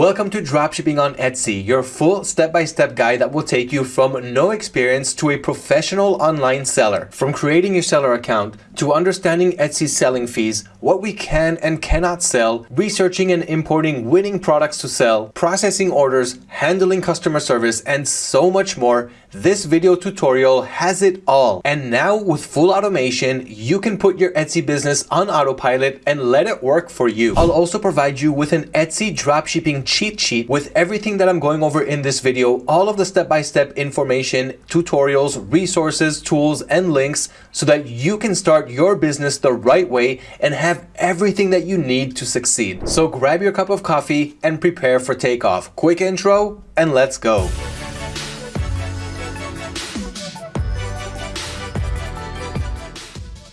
Welcome to Dropshipping on Etsy, your full step-by-step -step guide that will take you from no experience to a professional online seller. From creating your seller account to understanding Etsy's selling fees, what we can and cannot sell, researching and importing winning products to sell, processing orders, handling customer service, and so much more, this video tutorial has it all. And now with full automation, you can put your Etsy business on autopilot and let it work for you. I'll also provide you with an Etsy dropshipping cheat sheet with everything that I'm going over in this video, all of the step-by-step -step information, tutorials, resources, tools, and links so that you can start your business the right way and have everything that you need to succeed. So grab your cup of coffee and prepare for takeoff. Quick intro and let's go.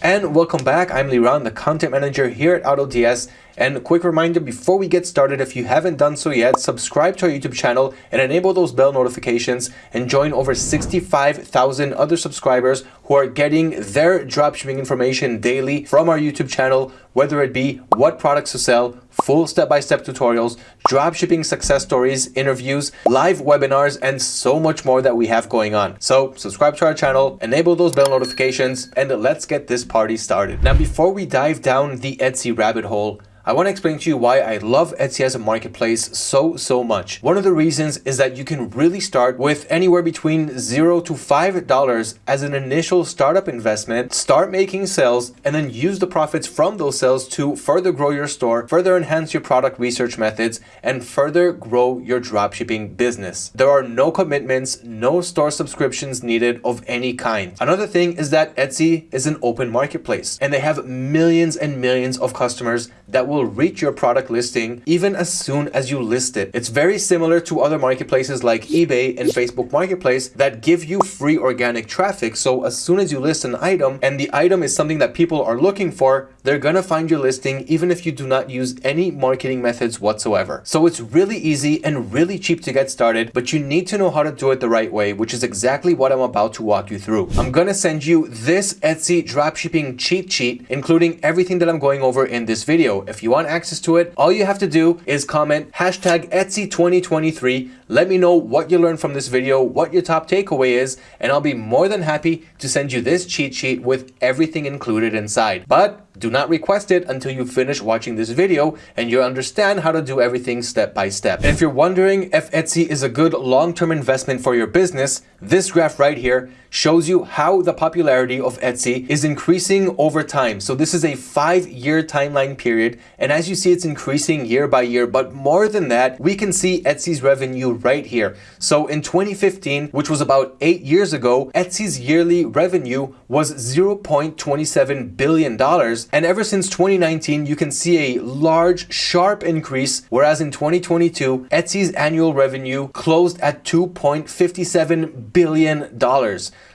And welcome back, I'm Liran, the content manager here at AutoDS and a quick reminder before we get started, if you haven't done so yet, subscribe to our YouTube channel and enable those bell notifications and join over 65,000 other subscribers who are getting their dropshipping information daily from our YouTube channel, whether it be what products to sell, full step-by-step -step tutorials, dropshipping success stories, interviews, live webinars, and so much more that we have going on. So subscribe to our channel, enable those bell notifications, and let's get this party started. Now, before we dive down the Etsy rabbit hole, I want to explain to you why I love Etsy as a marketplace so, so much. One of the reasons is that you can really start with anywhere between zero to $5 as an initial startup investment, start making sales, and then use the profits from those sales to further grow your store, further enhance your product research methods, and further grow your dropshipping business. There are no commitments, no store subscriptions needed of any kind. Another thing is that Etsy is an open marketplace and they have millions and millions of customers that will will reach your product listing even as soon as you list it. It's very similar to other marketplaces like eBay and Facebook Marketplace that give you free organic traffic. So as soon as you list an item and the item is something that people are looking for, they're gonna find your listing even if you do not use any marketing methods whatsoever. So it's really easy and really cheap to get started, but you need to know how to do it the right way, which is exactly what I'm about to walk you through. I'm gonna send you this Etsy dropshipping cheat sheet, including everything that I'm going over in this video. If you you want access to it, all you have to do is comment hashtag Etsy 2023. Let me know what you learned from this video, what your top takeaway is, and I'll be more than happy to send you this cheat sheet with everything included inside. But do not request it until you finish watching this video and you understand how to do everything step by step. If you're wondering if Etsy is a good long-term investment for your business, this graph right here shows you how the popularity of Etsy is increasing over time. So this is a five-year timeline period. And as you see, it's increasing year by year. But more than that, we can see Etsy's revenue right here. So in 2015, which was about eight years ago, Etsy's yearly revenue was $0.27 billion and ever since 2019, you can see a large, sharp increase, whereas in 2022, Etsy's annual revenue closed at $2.57 billion.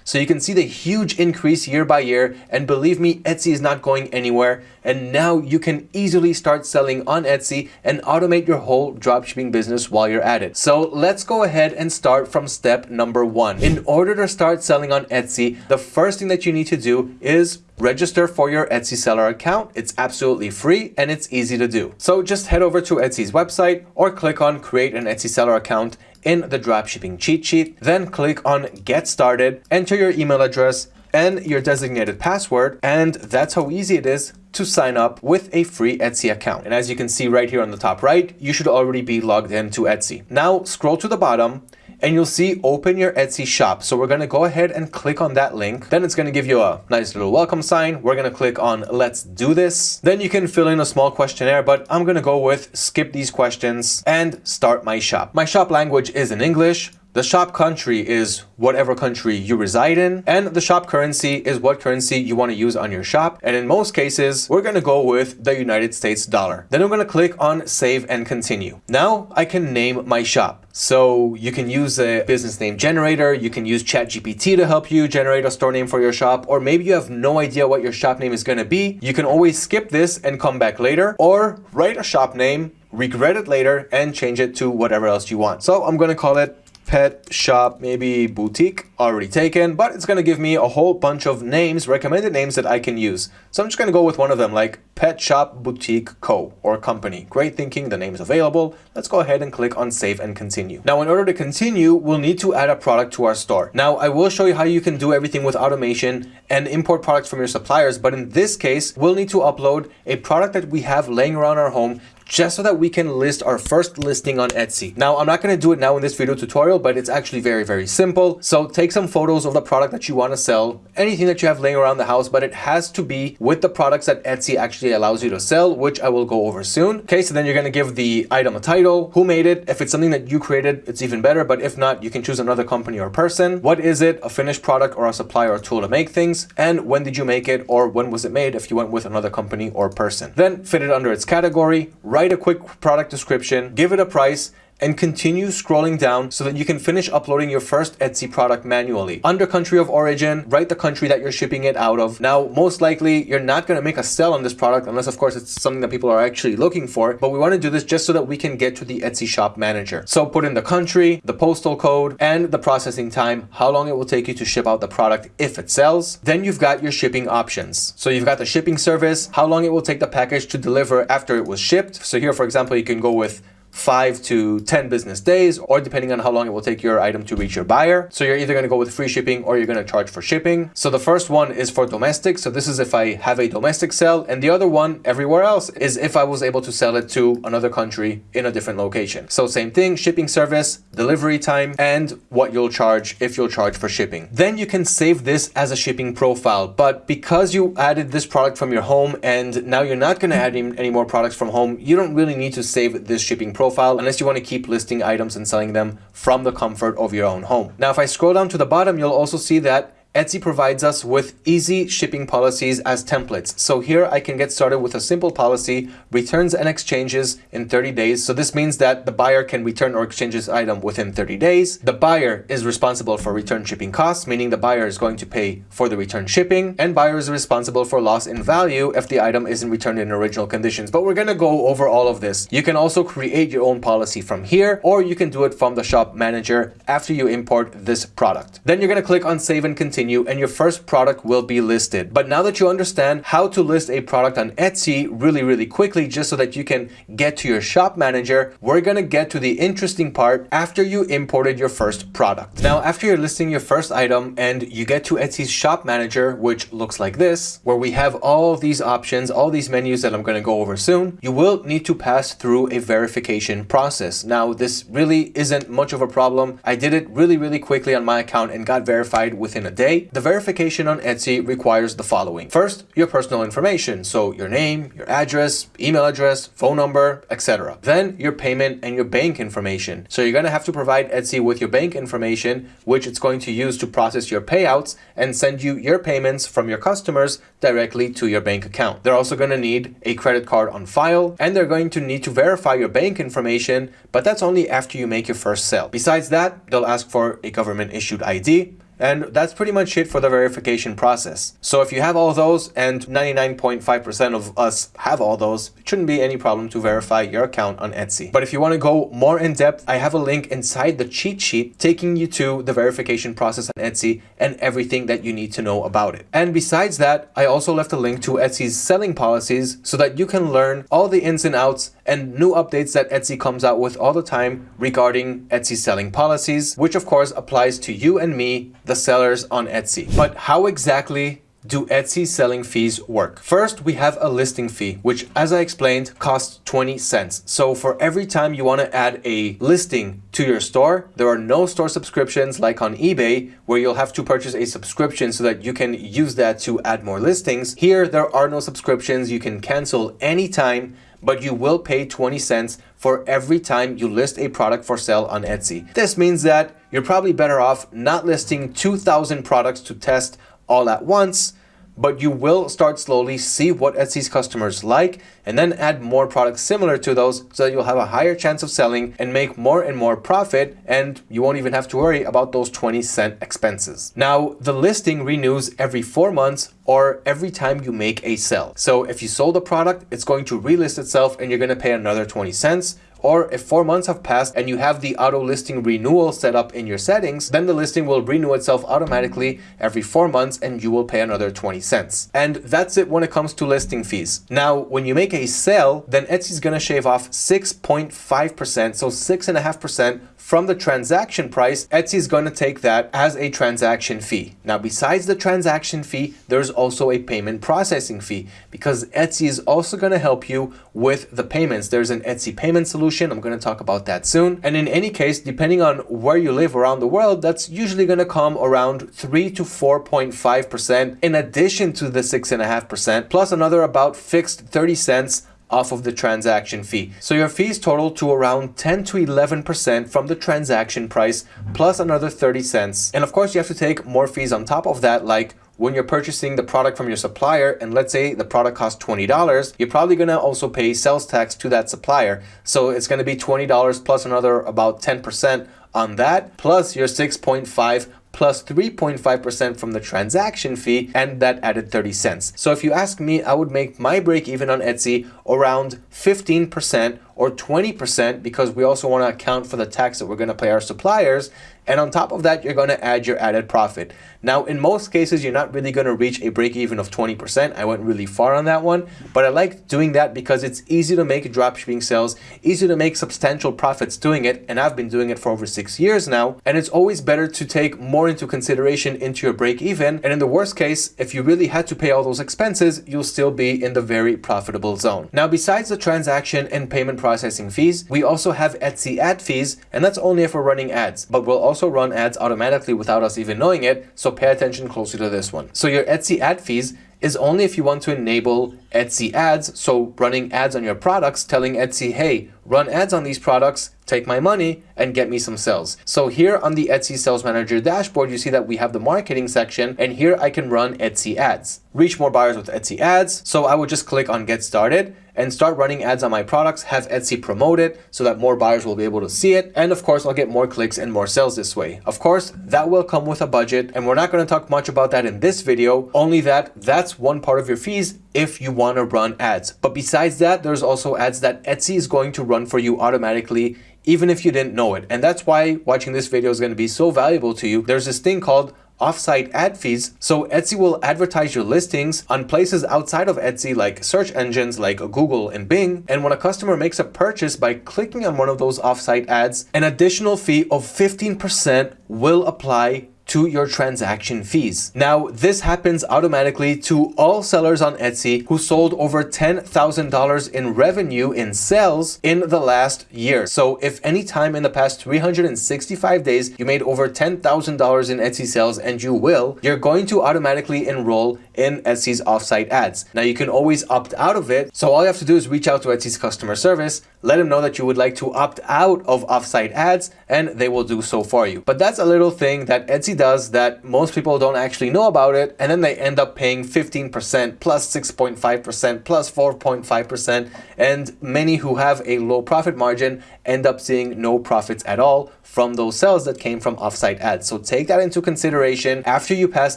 So you can see the huge increase year by year and believe me, Etsy is not going anywhere and now you can easily start selling on Etsy and automate your whole dropshipping business while you're at it. So let's go ahead and start from step number one. In order to start selling on Etsy, the first thing that you need to do is register for your Etsy seller account. It's absolutely free and it's easy to do. So just head over to Etsy's website or click on create an Etsy seller account in the dropshipping cheat sheet. Then click on get started, enter your email address and your designated password. And that's how easy it is to sign up with a free Etsy account. And as you can see right here on the top right, you should already be logged into Etsy. Now scroll to the bottom and you'll see open your Etsy shop. So we're gonna go ahead and click on that link. Then it's gonna give you a nice little welcome sign. We're gonna click on let's do this. Then you can fill in a small questionnaire, but I'm gonna go with skip these questions and start my shop. My shop language is in English. The shop country is whatever country you reside in, and the shop currency is what currency you want to use on your shop. And in most cases, we're going to go with the United States dollar. Then I'm going to click on save and continue. Now I can name my shop. So you can use a business name generator. You can use ChatGPT to help you generate a store name for your shop. Or maybe you have no idea what your shop name is going to be. You can always skip this and come back later or write a shop name regret it later and change it to whatever else you want. So I'm going to call it pet shop, maybe boutique, already taken, but it's going to give me a whole bunch of names, recommended names that I can use. So I'm just going to go with one of them like Pet Shop Boutique Co. or company. Great thinking, the name is available. Let's go ahead and click on save and continue. Now, in order to continue, we'll need to add a product to our store. Now, I will show you how you can do everything with automation and import products from your suppliers, but in this case, we'll need to upload a product that we have laying around our home just so that we can list our first listing on Etsy. Now, I'm not going to do it now in this video tutorial, but it's actually very, very simple. So take some photos of the product that you want to sell, anything that you have laying around the house, but it has to be with the products that Etsy actually allows you to sell, which I will go over soon. Okay, so then you're going to give the item a title, who made it. If it's something that you created, it's even better, but if not, you can choose another company or person. What is it? A finished product or a supplier or tool to make things? And when did you make it or when was it made if you went with another company or person? Then fit it under its category, write a quick product description, give it a price, and continue scrolling down so that you can finish uploading your first Etsy product manually. Under country of origin, write the country that you're shipping it out of. Now, most likely you're not going to make a sell on this product unless of course it's something that people are actually looking for, but we want to do this just so that we can get to the Etsy shop manager. So put in the country, the postal code, and the processing time, how long it will take you to ship out the product if it sells. Then you've got your shipping options. So you've got the shipping service, how long it will take the package to deliver after it was shipped. So here, for example, you can go with five to 10 business days, or depending on how long it will take your item to reach your buyer. So you're either going to go with free shipping or you're going to charge for shipping. So the first one is for domestic. So this is if I have a domestic sell. And the other one everywhere else is if I was able to sell it to another country in a different location. So same thing, shipping service, delivery time, and what you'll charge if you'll charge for shipping. Then you can save this as a shipping profile. But because you added this product from your home and now you're not going to add any more products from home, you don't really need to save this shipping profile profile unless you want to keep listing items and selling them from the comfort of your own home. Now, if I scroll down to the bottom, you'll also see that Etsy provides us with easy shipping policies as templates. So here I can get started with a simple policy, returns and exchanges in 30 days. So this means that the buyer can return or exchange this item within 30 days. The buyer is responsible for return shipping costs, meaning the buyer is going to pay for the return shipping and buyer is responsible for loss in value if the item isn't returned in original conditions. But we're going to go over all of this. You can also create your own policy from here, or you can do it from the shop manager after you import this product. Then you're going to click on save and continue continue and your first product will be listed. But now that you understand how to list a product on Etsy really, really quickly, just so that you can get to your shop manager, we're gonna get to the interesting part after you imported your first product. Now, after you're listing your first item and you get to Etsy's shop manager, which looks like this, where we have all these options, all these menus that I'm gonna go over soon, you will need to pass through a verification process. Now, this really isn't much of a problem. I did it really, really quickly on my account and got verified within a day the verification on Etsy requires the following. First, your personal information, so your name, your address, email address, phone number, etc. Then your payment and your bank information. So you're going to have to provide Etsy with your bank information, which it's going to use to process your payouts and send you your payments from your customers directly to your bank account. They're also going to need a credit card on file and they're going to need to verify your bank information, but that's only after you make your first sale. Besides that, they'll ask for a government issued ID, and that's pretty much it for the verification process. So if you have all those and 99.5% of us have all those, it shouldn't be any problem to verify your account on Etsy. But if you want to go more in depth, I have a link inside the cheat sheet taking you to the verification process on Etsy and everything that you need to know about it. And besides that, I also left a link to Etsy's selling policies so that you can learn all the ins and outs and new updates that Etsy comes out with all the time regarding Etsy selling policies, which of course applies to you and me, the sellers on Etsy. But how exactly do Etsy selling fees work? First, we have a listing fee, which as I explained, costs 20 cents. So for every time you want to add a listing to your store, there are no store subscriptions like on eBay, where you'll have to purchase a subscription so that you can use that to add more listings. Here, there are no subscriptions. You can cancel anytime but you will pay 20 cents for every time you list a product for sale on Etsy. This means that you're probably better off not listing 2,000 products to test all at once, but you will start slowly see what Etsy's customers like and then add more products similar to those so that you'll have a higher chance of selling and make more and more profit and you won't even have to worry about those 20 cent expenses. Now, the listing renews every four months or every time you make a sell. So if you sold a product, it's going to relist itself and you're going to pay another 20 cents or if four months have passed and you have the auto listing renewal set up in your settings, then the listing will renew itself automatically every four months and you will pay another 20 cents. And that's it when it comes to listing fees. Now, when you make a sale, then Etsy is going to shave off 6.5%, so 6.5% from the transaction price, Etsy is going to take that as a transaction fee. Now, besides the transaction fee, there's also a payment processing fee because Etsy is also going to help you with the payments. There's an Etsy payment solution. I'm going to talk about that soon. And in any case, depending on where you live around the world, that's usually going to come around 3 to 4.5% in addition to the 6.5%, plus another about fixed 30 cents off of the transaction fee. So your fees total to around 10 to 11% from the transaction price plus another 30 cents. And of course you have to take more fees on top of that like when you're purchasing the product from your supplier and let's say the product costs $20, you're probably going to also pay sales tax to that supplier. So it's going to be $20 plus another about 10% on that plus your 6.5 plus 3.5% from the transaction fee and that added 30 cents. So if you ask me, I would make my break even on Etsy around 15% or 20% because we also want to account for the tax that we're going to pay our suppliers. And on top of that, you're going to add your added profit. Now, in most cases, you're not really going to reach a break even of 20%. I went really far on that one, but I like doing that because it's easy to make dropshipping sales, easy to make substantial profits doing it. And I've been doing it for over six years now. And it's always better to take more into consideration into your break even. And in the worst case, if you really had to pay all those expenses, you'll still be in the very profitable zone. Now, besides the transaction and payment processing fees, we also have Etsy ad fees, and that's only if we're running ads, but we'll also run ads automatically without us even knowing it, so pay attention closely to this one. So your Etsy ad fees is only if you want to enable Etsy ads, so running ads on your products, telling Etsy, hey, run ads on these products, take my money, and get me some sales. So here on the Etsy Sales Manager dashboard, you see that we have the marketing section, and here I can run Etsy ads. Reach more buyers with Etsy ads, so I would just click on Get Started, and start running ads on my products, have Etsy promote it so that more buyers will be able to see it. And of course, I'll get more clicks and more sales this way. Of course, that will come with a budget and we're not going to talk much about that in this video, only that that's one part of your fees if you want to run ads. But besides that, there's also ads that Etsy is going to run for you automatically even if you didn't know it. And that's why watching this video is going to be so valuable to you. There's this thing called offsite ad fees. So Etsy will advertise your listings on places outside of Etsy like search engines like Google and Bing. And when a customer makes a purchase by clicking on one of those offsite ads, an additional fee of 15% will apply to your transaction fees. Now, this happens automatically to all sellers on Etsy who sold over $10,000 in revenue in sales in the last year. So if any time in the past 365 days you made over $10,000 in Etsy sales and you will, you're going to automatically enroll in Etsy's offsite ads. Now you can always opt out of it. So all you have to do is reach out to Etsy's customer service, let them know that you would like to opt out of offsite ads and they will do so for you. But that's a little thing that Etsy does that most people don't actually know about it. And then they end up paying 15% plus 6.5% plus 4.5%. And many who have a low profit margin end up seeing no profits at all from those sales that came from offsite ads. So take that into consideration after you pass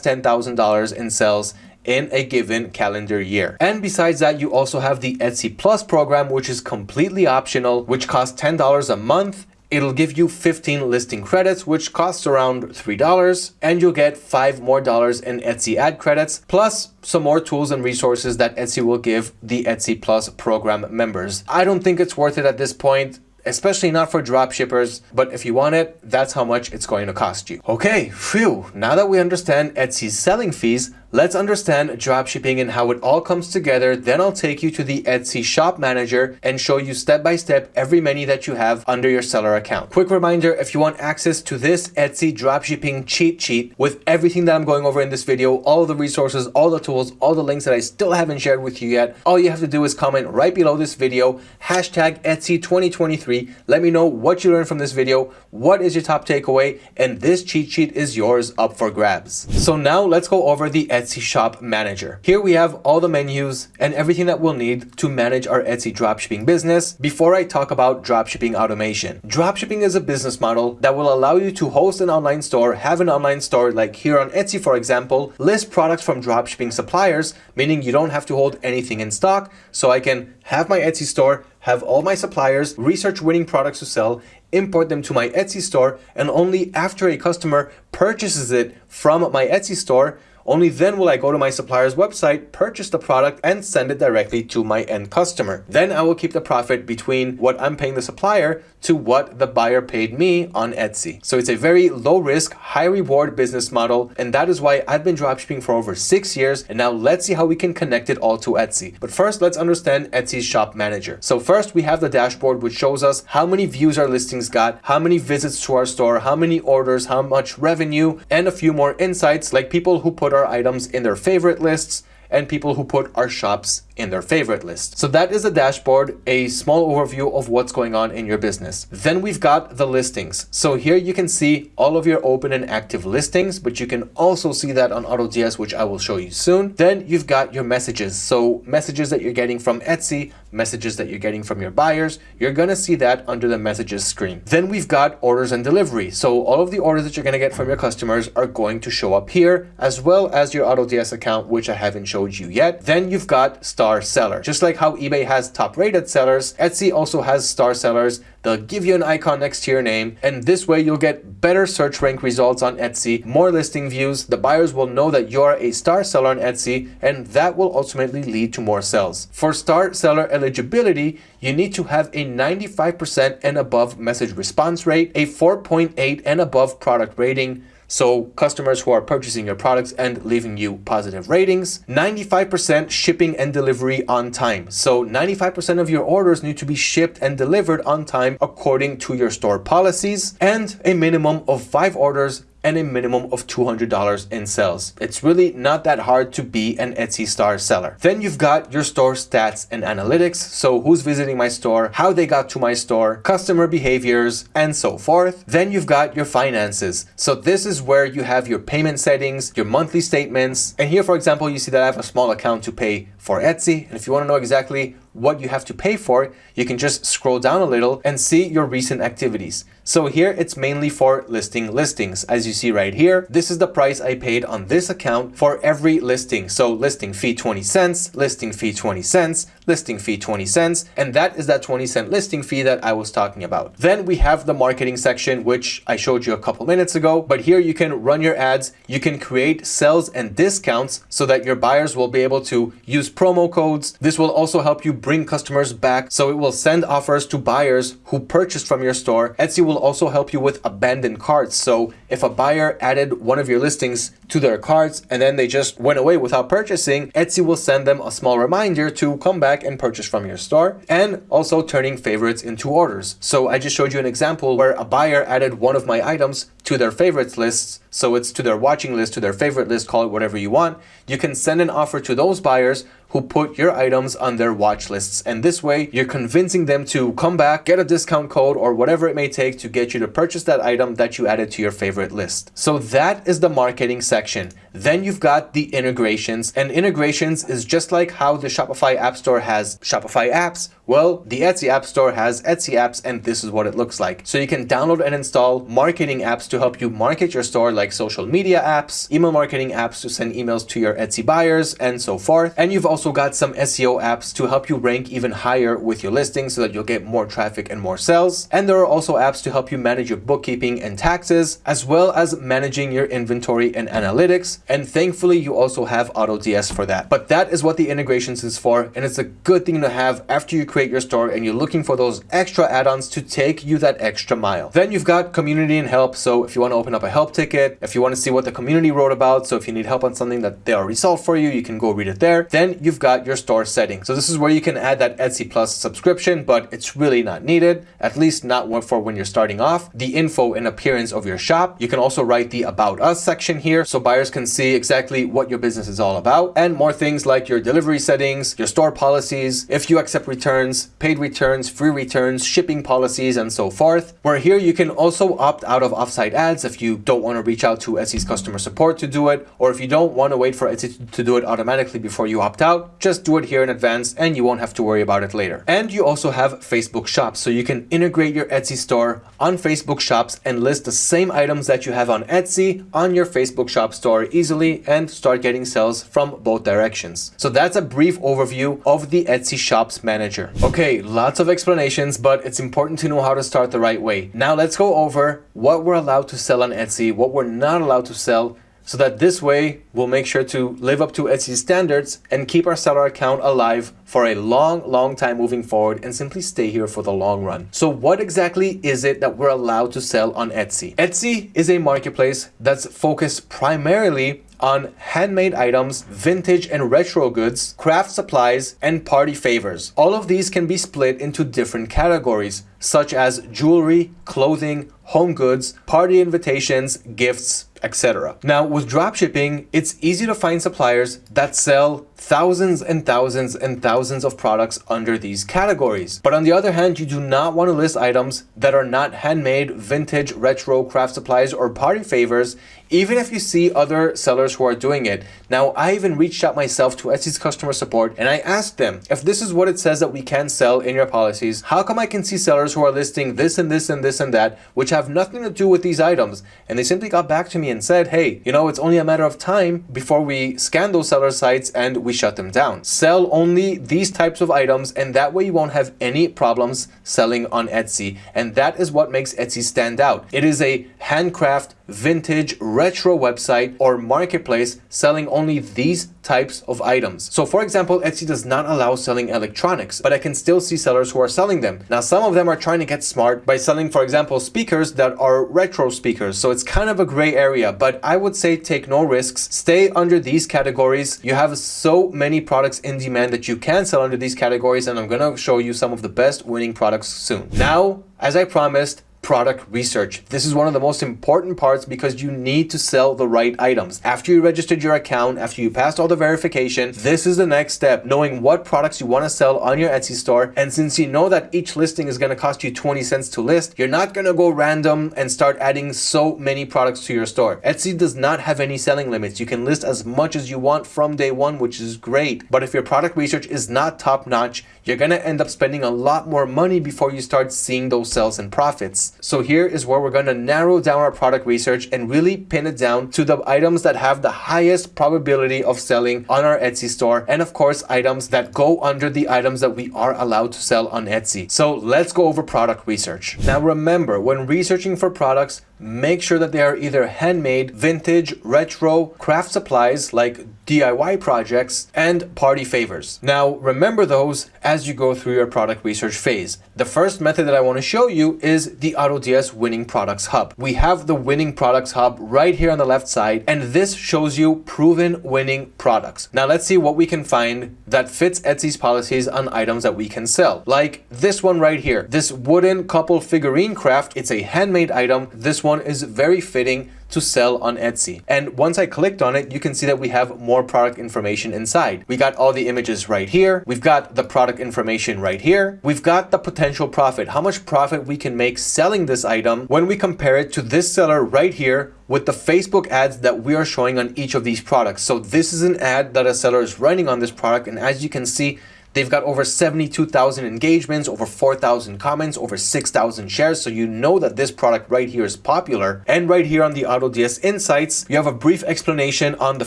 $10,000 in sales in a given calendar year. And besides that, you also have the Etsy Plus program, which is completely optional, which costs $10 a month It'll give you 15 listing credits, which costs around $3, and you'll get 5 more dollars in Etsy ad credits, plus some more tools and resources that Etsy will give the Etsy Plus program members. I don't think it's worth it at this point especially not for drop shippers, but if you want it, that's how much it's going to cost you. Okay, phew, now that we understand Etsy's selling fees, Let's understand dropshipping and how it all comes together. Then I'll take you to the Etsy shop manager and show you step by step every menu that you have under your seller account. Quick reminder, if you want access to this Etsy dropshipping cheat sheet with everything that I'm going over in this video, all the resources, all the tools, all the links that I still haven't shared with you yet, all you have to do is comment right below this video, hashtag Etsy 2023. Let me know what you learned from this video, what is your top takeaway, and this cheat sheet is yours up for grabs. So now let's go over the Etsy Shop Manager. Here we have all the menus and everything that we'll need to manage our Etsy dropshipping business before I talk about dropshipping automation. Dropshipping is a business model that will allow you to host an online store, have an online store like here on Etsy for example, list products from dropshipping suppliers, meaning you don't have to hold anything in stock, so I can have my Etsy store, have all my suppliers, research winning products to sell, import them to my Etsy store, and only after a customer purchases it from my Etsy store, only then will I go to my supplier's website, purchase the product, and send it directly to my end customer. Then I will keep the profit between what I'm paying the supplier to what the buyer paid me on Etsy. So it's a very low risk, high reward business model. And that is why I've been dropshipping for over six years. And now let's see how we can connect it all to Etsy. But first, let's understand Etsy's shop manager. So first we have the dashboard, which shows us how many views our listings got, how many visits to our store, how many orders, how much revenue, and a few more insights like people who put our items in their favorite lists and people who put our shops in their favorite list. So that is a dashboard, a small overview of what's going on in your business. Then we've got the listings. So here you can see all of your open and active listings, but you can also see that on AutoDS, which I will show you soon. Then you've got your messages. So messages that you're getting from Etsy, messages that you're getting from your buyers, you're gonna see that under the messages screen. Then we've got orders and delivery. So all of the orders that you're gonna get from your customers are going to show up here, as well as your AutoDS account, which I haven't showed you yet. Then you've got star seller. Just like how eBay has top rated sellers, Etsy also has star sellers. They'll give you an icon next to your name, and this way you'll get better search rank results on Etsy, more listing views. The buyers will know that you're a star seller on Etsy, and that will ultimately lead to more sales. For star seller eligibility, you need to have a 95% and above message response rate, a 4.8 and above product rating, so customers who are purchasing your products and leaving you positive ratings. 95% shipping and delivery on time. So 95% of your orders need to be shipped and delivered on time according to your store policies and a minimum of five orders and a minimum of $200 in sales. It's really not that hard to be an Etsy star seller. Then you've got your store stats and analytics. So who's visiting my store, how they got to my store, customer behaviors, and so forth. Then you've got your finances. So this is where you have your payment settings, your monthly statements. And here, for example, you see that I have a small account to pay for Etsy. And if you want to know exactly what you have to pay for, you can just scroll down a little and see your recent activities. So here it's mainly for listing listings. As you see right here, this is the price I paid on this account for every listing. So listing fee 20 cents, listing fee 20 cents, listing fee 20 cents, and that is that 20 cent listing fee that I was talking about. Then we have the marketing section, which I showed you a couple minutes ago, but here you can run your ads, you can create sales and discounts so that your buyers will be able to use promo codes. This will also help you bring customers back. So it will send offers to buyers who purchased from your store. Etsy will also help you with abandoned carts. So if a buyer added one of your listings to their carts and then they just went away without purchasing, Etsy will send them a small reminder to come back and purchase from your store and also turning favorites into orders. So I just showed you an example where a buyer added one of my items to their favorites lists. So it's to their watching list, to their favorite list, call it whatever you want. You can send an offer to those buyers who put your items on their watch lists. And this way you're convincing them to come back, get a discount code or whatever it may take to get you to purchase that item that you added to your favorite list. So that is the marketing section. Then you've got the integrations and integrations is just like how the Shopify App Store has Shopify apps. Well, the Etsy App Store has Etsy apps and this is what it looks like. So you can download and install marketing apps to help you market your store like social media apps, email marketing apps to send emails to your Etsy buyers and so forth. And you've also got some SEO apps to help you rank even higher with your listings so that you'll get more traffic and more sales. And there are also apps to help you manage your bookkeeping and taxes, as well as managing your inventory and analytics. And thankfully, you also have AutoDS for that. But that is what the integrations is for. And it's a good thing to have after you create your store and you're looking for those extra add-ons to take you that extra mile. Then you've got community and help. So if you want to open up a help ticket, if you want to see what the community wrote about, so if you need help on something that they already solved for you, you can go read it there. Then you've got your store settings. So this is where you can add that Etsy Plus subscription, but it's really not needed, at least not for when you're starting off. The info and appearance of your shop. You can also write the About Us section here so buyers can see exactly what your business is all about and more things like your delivery settings, your store policies, if you accept returns, returns, paid returns, free returns, shipping policies, and so forth. Where here you can also opt out of offsite ads if you don't want to reach out to Etsy's customer support to do it, or if you don't want to wait for Etsy to do it automatically before you opt out, just do it here in advance and you won't have to worry about it later. And you also have Facebook shops, so you can integrate your Etsy store on Facebook shops and list the same items that you have on Etsy on your Facebook shop store easily and start getting sales from both directions. So that's a brief overview of the Etsy shops manager. Okay, lots of explanations, but it's important to know how to start the right way. Now let's go over what we're allowed to sell on Etsy, what we're not allowed to sell, so that this way we'll make sure to live up to Etsy standards and keep our seller account alive for a long, long time moving forward and simply stay here for the long run. So what exactly is it that we're allowed to sell on Etsy? Etsy is a marketplace that's focused primarily on handmade items, vintage and retro goods, craft supplies, and party favors. All of these can be split into different categories, such as jewelry, clothing, home goods, party invitations, gifts, etc. Now with dropshipping, it's easy to find suppliers that sell thousands and thousands and thousands of products under these categories. But on the other hand, you do not want to list items that are not handmade, vintage, retro, craft supplies, or party favors, even if you see other sellers who are doing it. Now, I even reached out myself to Etsy's customer support and I asked them, if this is what it says that we can sell in your policies, how come I can see sellers who are listing this and this and this and that, which have nothing to do with these items? And they simply got back to me and said, hey, you know, it's only a matter of time before we scan those seller sites and we shut them down. Sell only these types of items and that way you won't have any problems selling on Etsy. And that is what makes Etsy stand out. It is a handcraft, vintage, retro website or marketplace selling only these types of items. So for example, Etsy does not allow selling electronics, but I can still see sellers who are selling them. Now, some of them are trying to get smart by selling, for example, speakers that are retro speakers. So it's kind of a gray area, but I would say take no risks. Stay under these categories. You have so many products in demand that you can sell under these categories, and I'm gonna show you some of the best winning products soon. Now, as I promised, product research. This is one of the most important parts because you need to sell the right items. After you registered your account, after you passed all the verification, this is the next step, knowing what products you want to sell on your Etsy store. And since you know that each listing is going to cost you 20 cents to list, you're not going to go random and start adding so many products to your store. Etsy does not have any selling limits. You can list as much as you want from day one, which is great. But if your product research is not top notch, you're going to end up spending a lot more money before you start seeing those sales and profits. So here is where we're going to narrow down our product research and really pin it down to the items that have the highest probability of selling on our Etsy store. And of course, items that go under the items that we are allowed to sell on Etsy. So let's go over product research. Now remember, when researching for products, make sure that they are either handmade, vintage, retro, craft supplies like DIY projects, and party favors. Now, remember those as you go through your product research phase. The first method that I want to show you is the AutoDS Winning Products Hub. We have the Winning Products Hub right here on the left side, and this shows you proven winning products. Now, let's see what we can find that fits Etsy's policies on items that we can sell. Like this one right here, this wooden couple figurine craft. It's a handmade item. This one is very fitting to sell on Etsy. And once I clicked on it, you can see that we have more product information inside. We got all the images right here. We've got the product information right here. We've got the potential profit, how much profit we can make selling this item when we compare it to this seller right here with the Facebook ads that we are showing on each of these products. So this is an ad that a seller is running on this product. And as you can see, They've got over 72,000 engagements, over 4,000 comments, over 6,000 shares. So you know that this product right here is popular. And right here on the AutoDS Insights, you have a brief explanation on the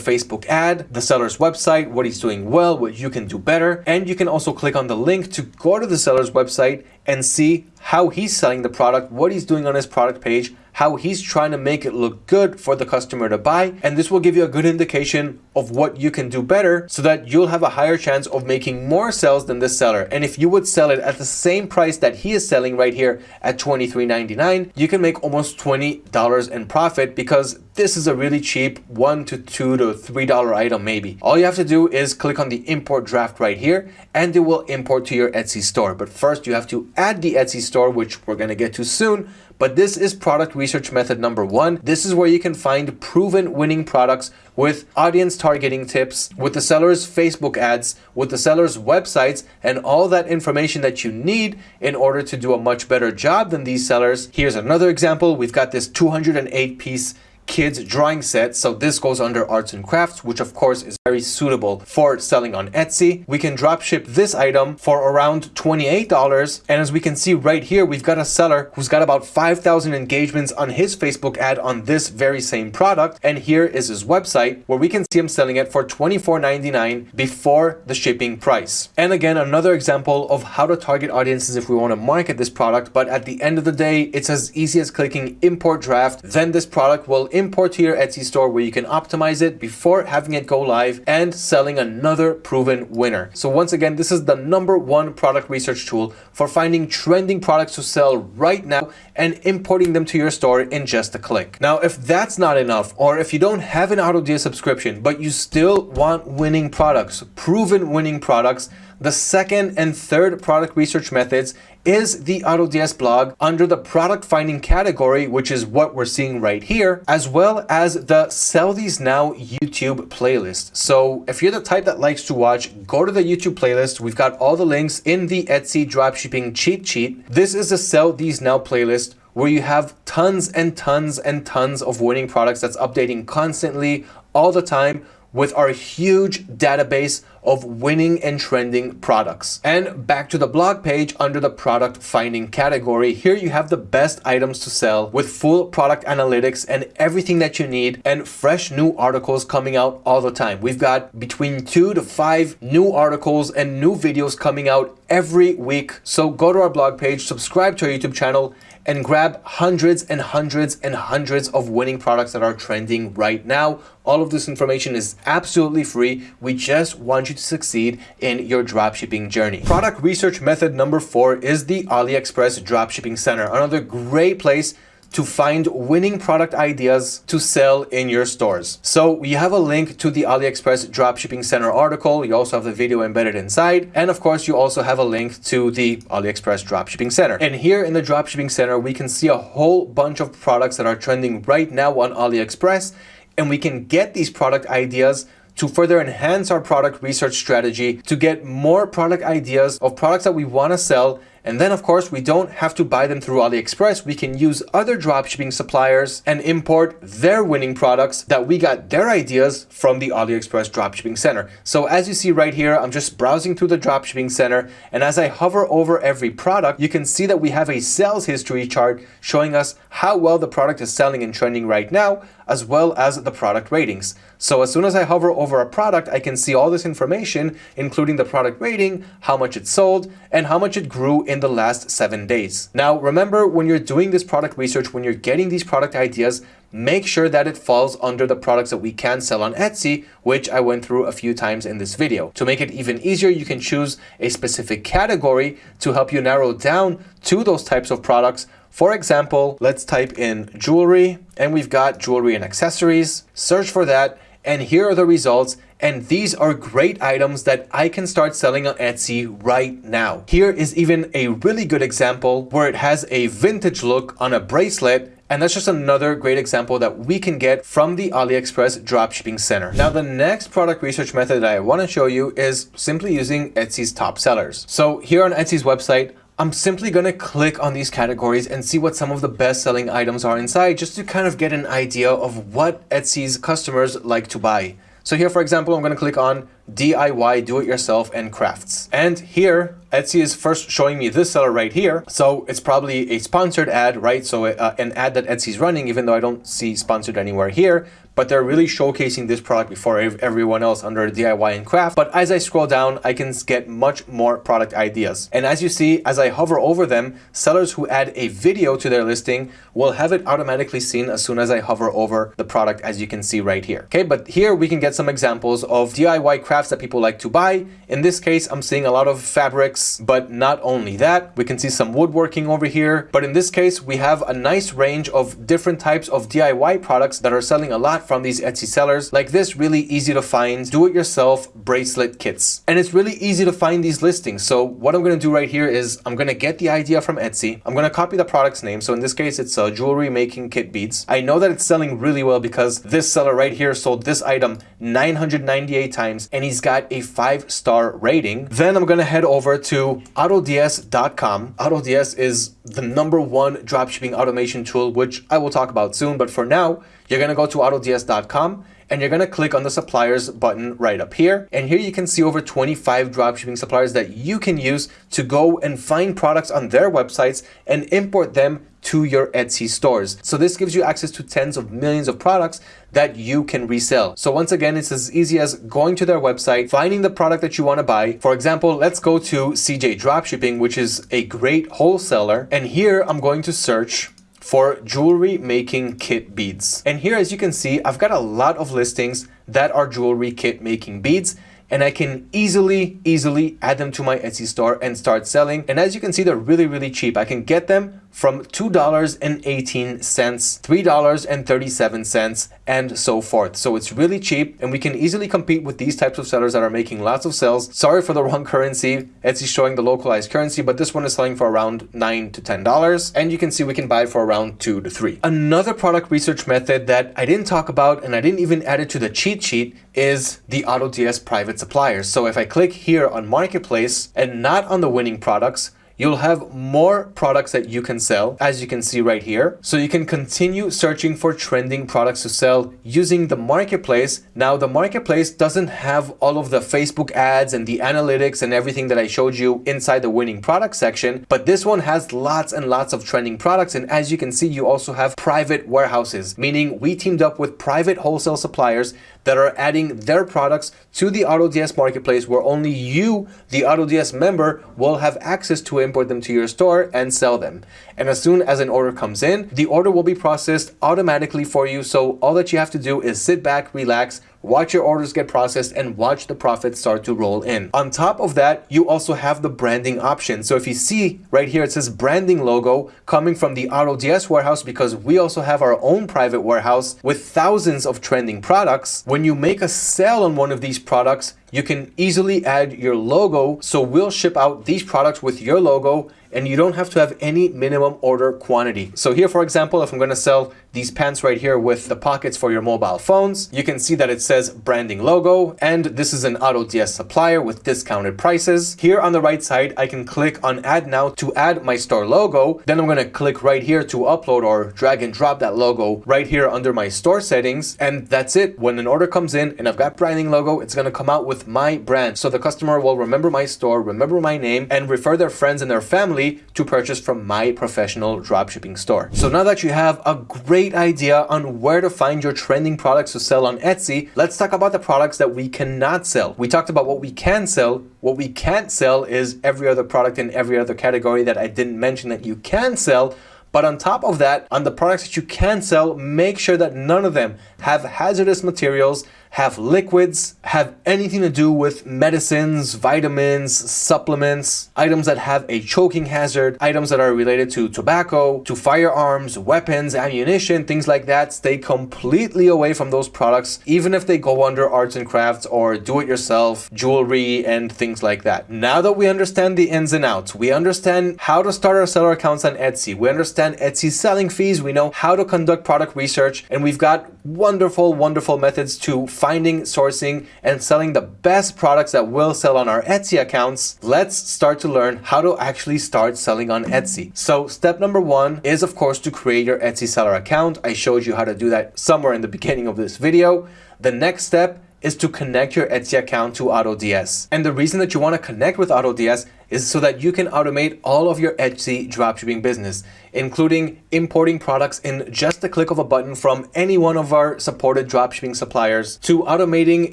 Facebook ad, the seller's website, what he's doing well, what you can do better. And you can also click on the link to go to the seller's website and see how he's selling the product, what he's doing on his product page, how he's trying to make it look good for the customer to buy. And this will give you a good indication of what you can do better so that you'll have a higher chance of making more sales than this seller. And if you would sell it at the same price that he is selling right here at $23.99, you can make almost $20 in profit because this is a really cheap one to two to three dollar item maybe. All you have to do is click on the import draft right here and it will import to your Etsy store. But first you have to add the Etsy store, which we're gonna get to soon but this is product research method number one. This is where you can find proven winning products with audience targeting tips, with the seller's Facebook ads, with the seller's websites, and all that information that you need in order to do a much better job than these sellers. Here's another example. We've got this 208 piece kids drawing set. So this goes under arts and crafts, which of course is very suitable for selling on Etsy. We can drop ship this item for around $28. And as we can see right here, we've got a seller who's got about 5,000 engagements on his Facebook ad on this very same product. And here is his website where we can see him selling it for $24.99 before the shipping price. And again, another example of how to target audiences if we want to market this product. But at the end of the day, it's as easy as clicking import draft. Then this product will import to your Etsy store where you can optimize it before having it go live and selling another proven winner. So once again, this is the number one product research tool for finding trending products to sell right now and importing them to your store in just a click. Now, if that's not enough, or if you don't have an AutoDS subscription, but you still want winning products, proven winning products, the second and third product research methods is the AutoDS blog under the product finding category, which is what we're seeing right here, as well as the Sell These Now YouTube playlist. So if you're the type that likes to watch, go to the YouTube playlist. We've got all the links in the Etsy dropshipping cheat sheet. This is the Sell These Now playlist where you have tons and tons and tons of winning products that's updating constantly all the time with our huge database of winning and trending products. And back to the blog page under the product finding category, here you have the best items to sell with full product analytics and everything that you need and fresh new articles coming out all the time. We've got between two to five new articles and new videos coming out every week. So go to our blog page, subscribe to our YouTube channel, and grab hundreds and hundreds and hundreds of winning products that are trending right now. All of this information is absolutely free. We just want you to succeed in your dropshipping journey. Product research method number four is the AliExpress Dropshipping Center, another great place to find winning product ideas to sell in your stores. So we have a link to the AliExpress Dropshipping Center article. You also have the video embedded inside. And of course, you also have a link to the AliExpress Dropshipping Center. And here in the Dropshipping Center, we can see a whole bunch of products that are trending right now on AliExpress. And we can get these product ideas to further enhance our product research strategy to get more product ideas of products that we want to sell and then of course, we don't have to buy them through AliExpress. We can use other dropshipping suppliers and import their winning products that we got their ideas from the AliExpress dropshipping center. So as you see right here, I'm just browsing through the dropshipping center. And as I hover over every product, you can see that we have a sales history chart showing us how well the product is selling and trending right now, as well as the product ratings. So as soon as I hover over a product, I can see all this information, including the product rating, how much it sold, and how much it grew in the last seven days. Now, remember when you're doing this product research, when you're getting these product ideas, make sure that it falls under the products that we can sell on Etsy, which I went through a few times in this video. To make it even easier, you can choose a specific category to help you narrow down to those types of products. For example, let's type in jewelry and we've got jewelry and accessories. Search for that and here are the results and these are great items that I can start selling on Etsy right now. Here is even a really good example where it has a vintage look on a bracelet and that's just another great example that we can get from the AliExpress dropshipping center. Now, the next product research method that I want to show you is simply using Etsy's top sellers. So here on Etsy's website, I'm simply to click on these categories and see what some of the best selling items are inside just to kind of get an idea of what Etsy's customers like to buy. So here, for example, I'm going to click on DIY, do-it-yourself, and crafts. And here, Etsy is first showing me this seller right here. So it's probably a sponsored ad, right? So uh, an ad that Etsy is running, even though I don't see sponsored anywhere here but they're really showcasing this product before everyone else under DIY and craft. But as I scroll down, I can get much more product ideas. And as you see, as I hover over them, sellers who add a video to their listing will have it automatically seen as soon as I hover over the product, as you can see right here. Okay, but here we can get some examples of DIY crafts that people like to buy. In this case, I'm seeing a lot of fabrics, but not only that, we can see some woodworking over here. But in this case, we have a nice range of different types of DIY products that are selling a lot from these Etsy sellers. Like this really easy to find, do it yourself bracelet kits. And it's really easy to find these listings. So what I'm going to do right here is I'm going to get the idea from Etsy. I'm going to copy the product's name. So in this case, it's a jewelry making kit beads. I know that it's selling really well because this seller right here sold this item 998 times and he's got a five star rating. Then I'm to head over to AutoDS.com. AutoDS is the number one dropshipping automation tool, which I will talk about soon. But for now, you're to go to AutoDS.com and you're going to click on the suppliers button right up here. And here you can see over 25 dropshipping suppliers that you can use to go and find products on their websites and import them to your Etsy stores. So this gives you access to tens of millions of products that you can resell. So once again, it's as easy as going to their website, finding the product that you want to buy. For example, let's go to CJ Dropshipping, which is a great wholesaler. And here I'm going to search for jewelry making kit beads. And here, as you can see, I've got a lot of listings that are jewelry kit making beads and I can easily, easily add them to my Etsy store and start selling. And as you can see, they're really, really cheap. I can get them from $2.18, $3.37, and so forth. So it's really cheap and we can easily compete with these types of sellers that are making lots of sales. Sorry for the wrong currency. Etsy showing the localized currency, but this one is selling for around nine to $10. And you can see we can buy it for around two to three. Another product research method that I didn't talk about and I didn't even add it to the cheat sheet is the AutoDS private suppliers. So if I click here on marketplace and not on the winning products, you'll have more products that you can sell, as you can see right here. So you can continue searching for trending products to sell using the marketplace. Now, the marketplace doesn't have all of the Facebook ads and the analytics and everything that I showed you inside the winning product section, but this one has lots and lots of trending products. And as you can see, you also have private warehouses, meaning we teamed up with private wholesale suppliers that are adding their products to the AutoDS marketplace where only you, the AutoDS member, will have access to import them to your store and sell them. And as soon as an order comes in, the order will be processed automatically for you. So all that you have to do is sit back, relax, watch your orders get processed and watch the profits start to roll in. On top of that, you also have the branding option. So if you see right here, it says branding logo coming from the AutoDS warehouse because we also have our own private warehouse with thousands of trending products. When you make a sale on one of these products, you can easily add your logo. So we'll ship out these products with your logo and you don't have to have any minimum order quantity. So here, for example, if I'm going to sell these pants right here with the pockets for your mobile phones, you can see that it says branding logo, and this is an AutoDS supplier with discounted prices. Here on the right side, I can click on add now to add my store logo. Then I'm going to click right here to upload or drag and drop that logo right here under my store settings. And that's it. When an order comes in and I've got branding logo, it's going to come out with my brand. So the customer will remember my store, remember my name, and refer their friends and their family to purchase from my professional dropshipping store. So now that you have a great idea on where to find your trending products to sell on Etsy, let's talk about the products that we cannot sell. We talked about what we can sell. What we can't sell is every other product in every other category that I didn't mention that you can sell. But on top of that, on the products that you can sell, make sure that none of them have hazardous materials have liquids, have anything to do with medicines, vitamins, supplements, items that have a choking hazard, items that are related to tobacco, to firearms, weapons, ammunition, things like that. Stay completely away from those products, even if they go under arts and crafts or do-it-yourself, jewelry, and things like that. Now that we understand the ins and outs, we understand how to start our seller accounts on Etsy, we understand Etsy's selling fees, we know how to conduct product research, and we've got wonderful, wonderful methods to finding, sourcing, and selling the best products that will sell on our Etsy accounts, let's start to learn how to actually start selling on Etsy. So step number one is of course to create your Etsy seller account. I showed you how to do that somewhere in the beginning of this video. The next step is to connect your Etsy account to AutoDS. And the reason that you want to connect with AutoDS is so that you can automate all of your Etsy dropshipping business, including importing products in just a click of a button from any one of our supported dropshipping suppliers, to automating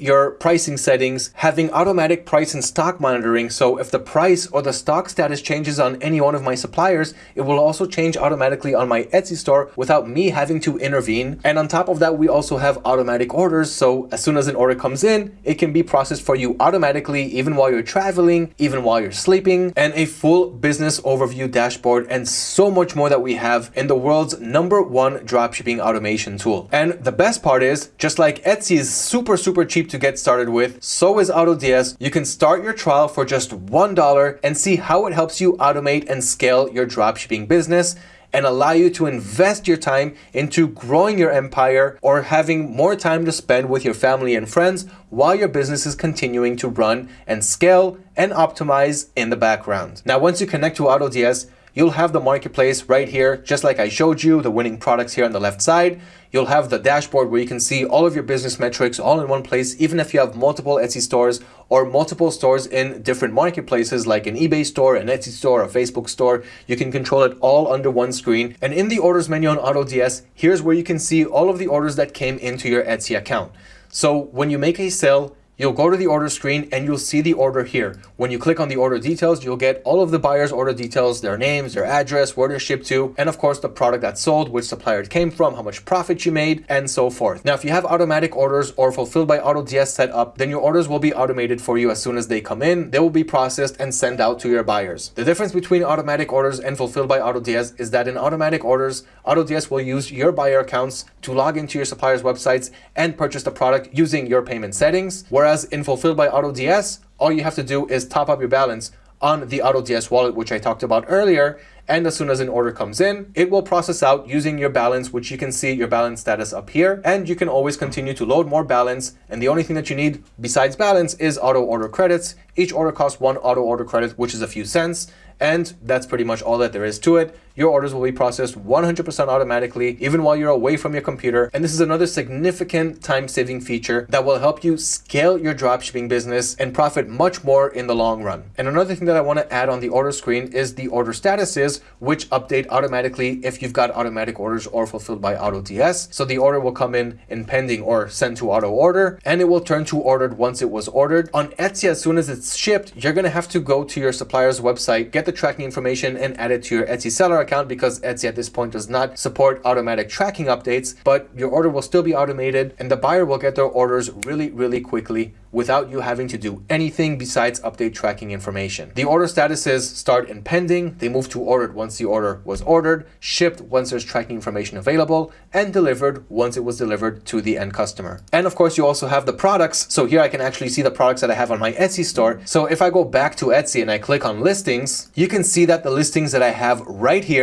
your pricing settings, having automatic price and stock monitoring. So if the price or the stock status changes on any one of my suppliers, it will also change automatically on my Etsy store without me having to intervene. And on top of that, we also have automatic orders. So as soon as an order comes in, it can be processed for you automatically, even while you're traveling, even while you're sleeping shipping, and a full business overview dashboard, and so much more that we have in the world's number one dropshipping automation tool. And the best part is, just like Etsy is super, super cheap to get started with, so is AutoDS. You can start your trial for just $1 and see how it helps you automate and scale your dropshipping business and allow you to invest your time into growing your empire or having more time to spend with your family and friends while your business is continuing to run and scale and optimize in the background. Now, once you connect to AutoDS, you'll have the marketplace right here, just like I showed you, the winning products here on the left side. You'll have the dashboard where you can see all of your business metrics all in one place, even if you have multiple Etsy stores or multiple stores in different marketplaces like an eBay store, an Etsy store, a Facebook store. You can control it all under one screen. And in the orders menu on AutoDS, here's where you can see all of the orders that came into your Etsy account. So when you make a sale, You'll go to the order screen and you'll see the order here. When you click on the order details, you'll get all of the buyer's order details, their names, their address, where they're shipped to, and of course the product that sold, which supplier it came from, how much profit you made, and so forth. Now, if you have automatic orders or fulfilled by AutoDS set up, then your orders will be automated for you as soon as they come in. They will be processed and sent out to your buyers. The difference between automatic orders and fulfilled by AutoDS is that in automatic orders, AutoDS will use your buyer accounts to log into your supplier's websites and purchase the product using your payment settings, whereas Whereas in Fulfilled by AutoDS, all you have to do is top up your balance on the AutoDS wallet, which I talked about earlier. And as soon as an order comes in, it will process out using your balance, which you can see your balance status up here. And you can always continue to load more balance. And the only thing that you need besides balance is auto order credits. Each order costs one auto order credit, which is a few cents. And that's pretty much all that there is to it. Your orders will be processed 100% automatically, even while you're away from your computer. And this is another significant time-saving feature that will help you scale your dropshipping business and profit much more in the long run. And another thing that I want to add on the order screen is the order statuses, which update automatically if you've got automatic orders or fulfilled by AutoDS. So the order will come in in pending or sent to auto order, and it will turn to ordered once it was ordered. On Etsy, as soon as it's shipped, you're going to have to go to your supplier's website, get the tracking information and add it to your Etsy seller account because Etsy at this point does not support automatic tracking updates, but your order will still be automated and the buyer will get their orders really, really quickly without you having to do anything besides update tracking information. The order statuses start in pending, they move to ordered once the order was ordered, shipped once there's tracking information available, and delivered once it was delivered to the end customer. And of course, you also have the products. So here I can actually see the products that I have on my Etsy store. So if I go back to Etsy and I click on listings, you can see that the listings that I have right here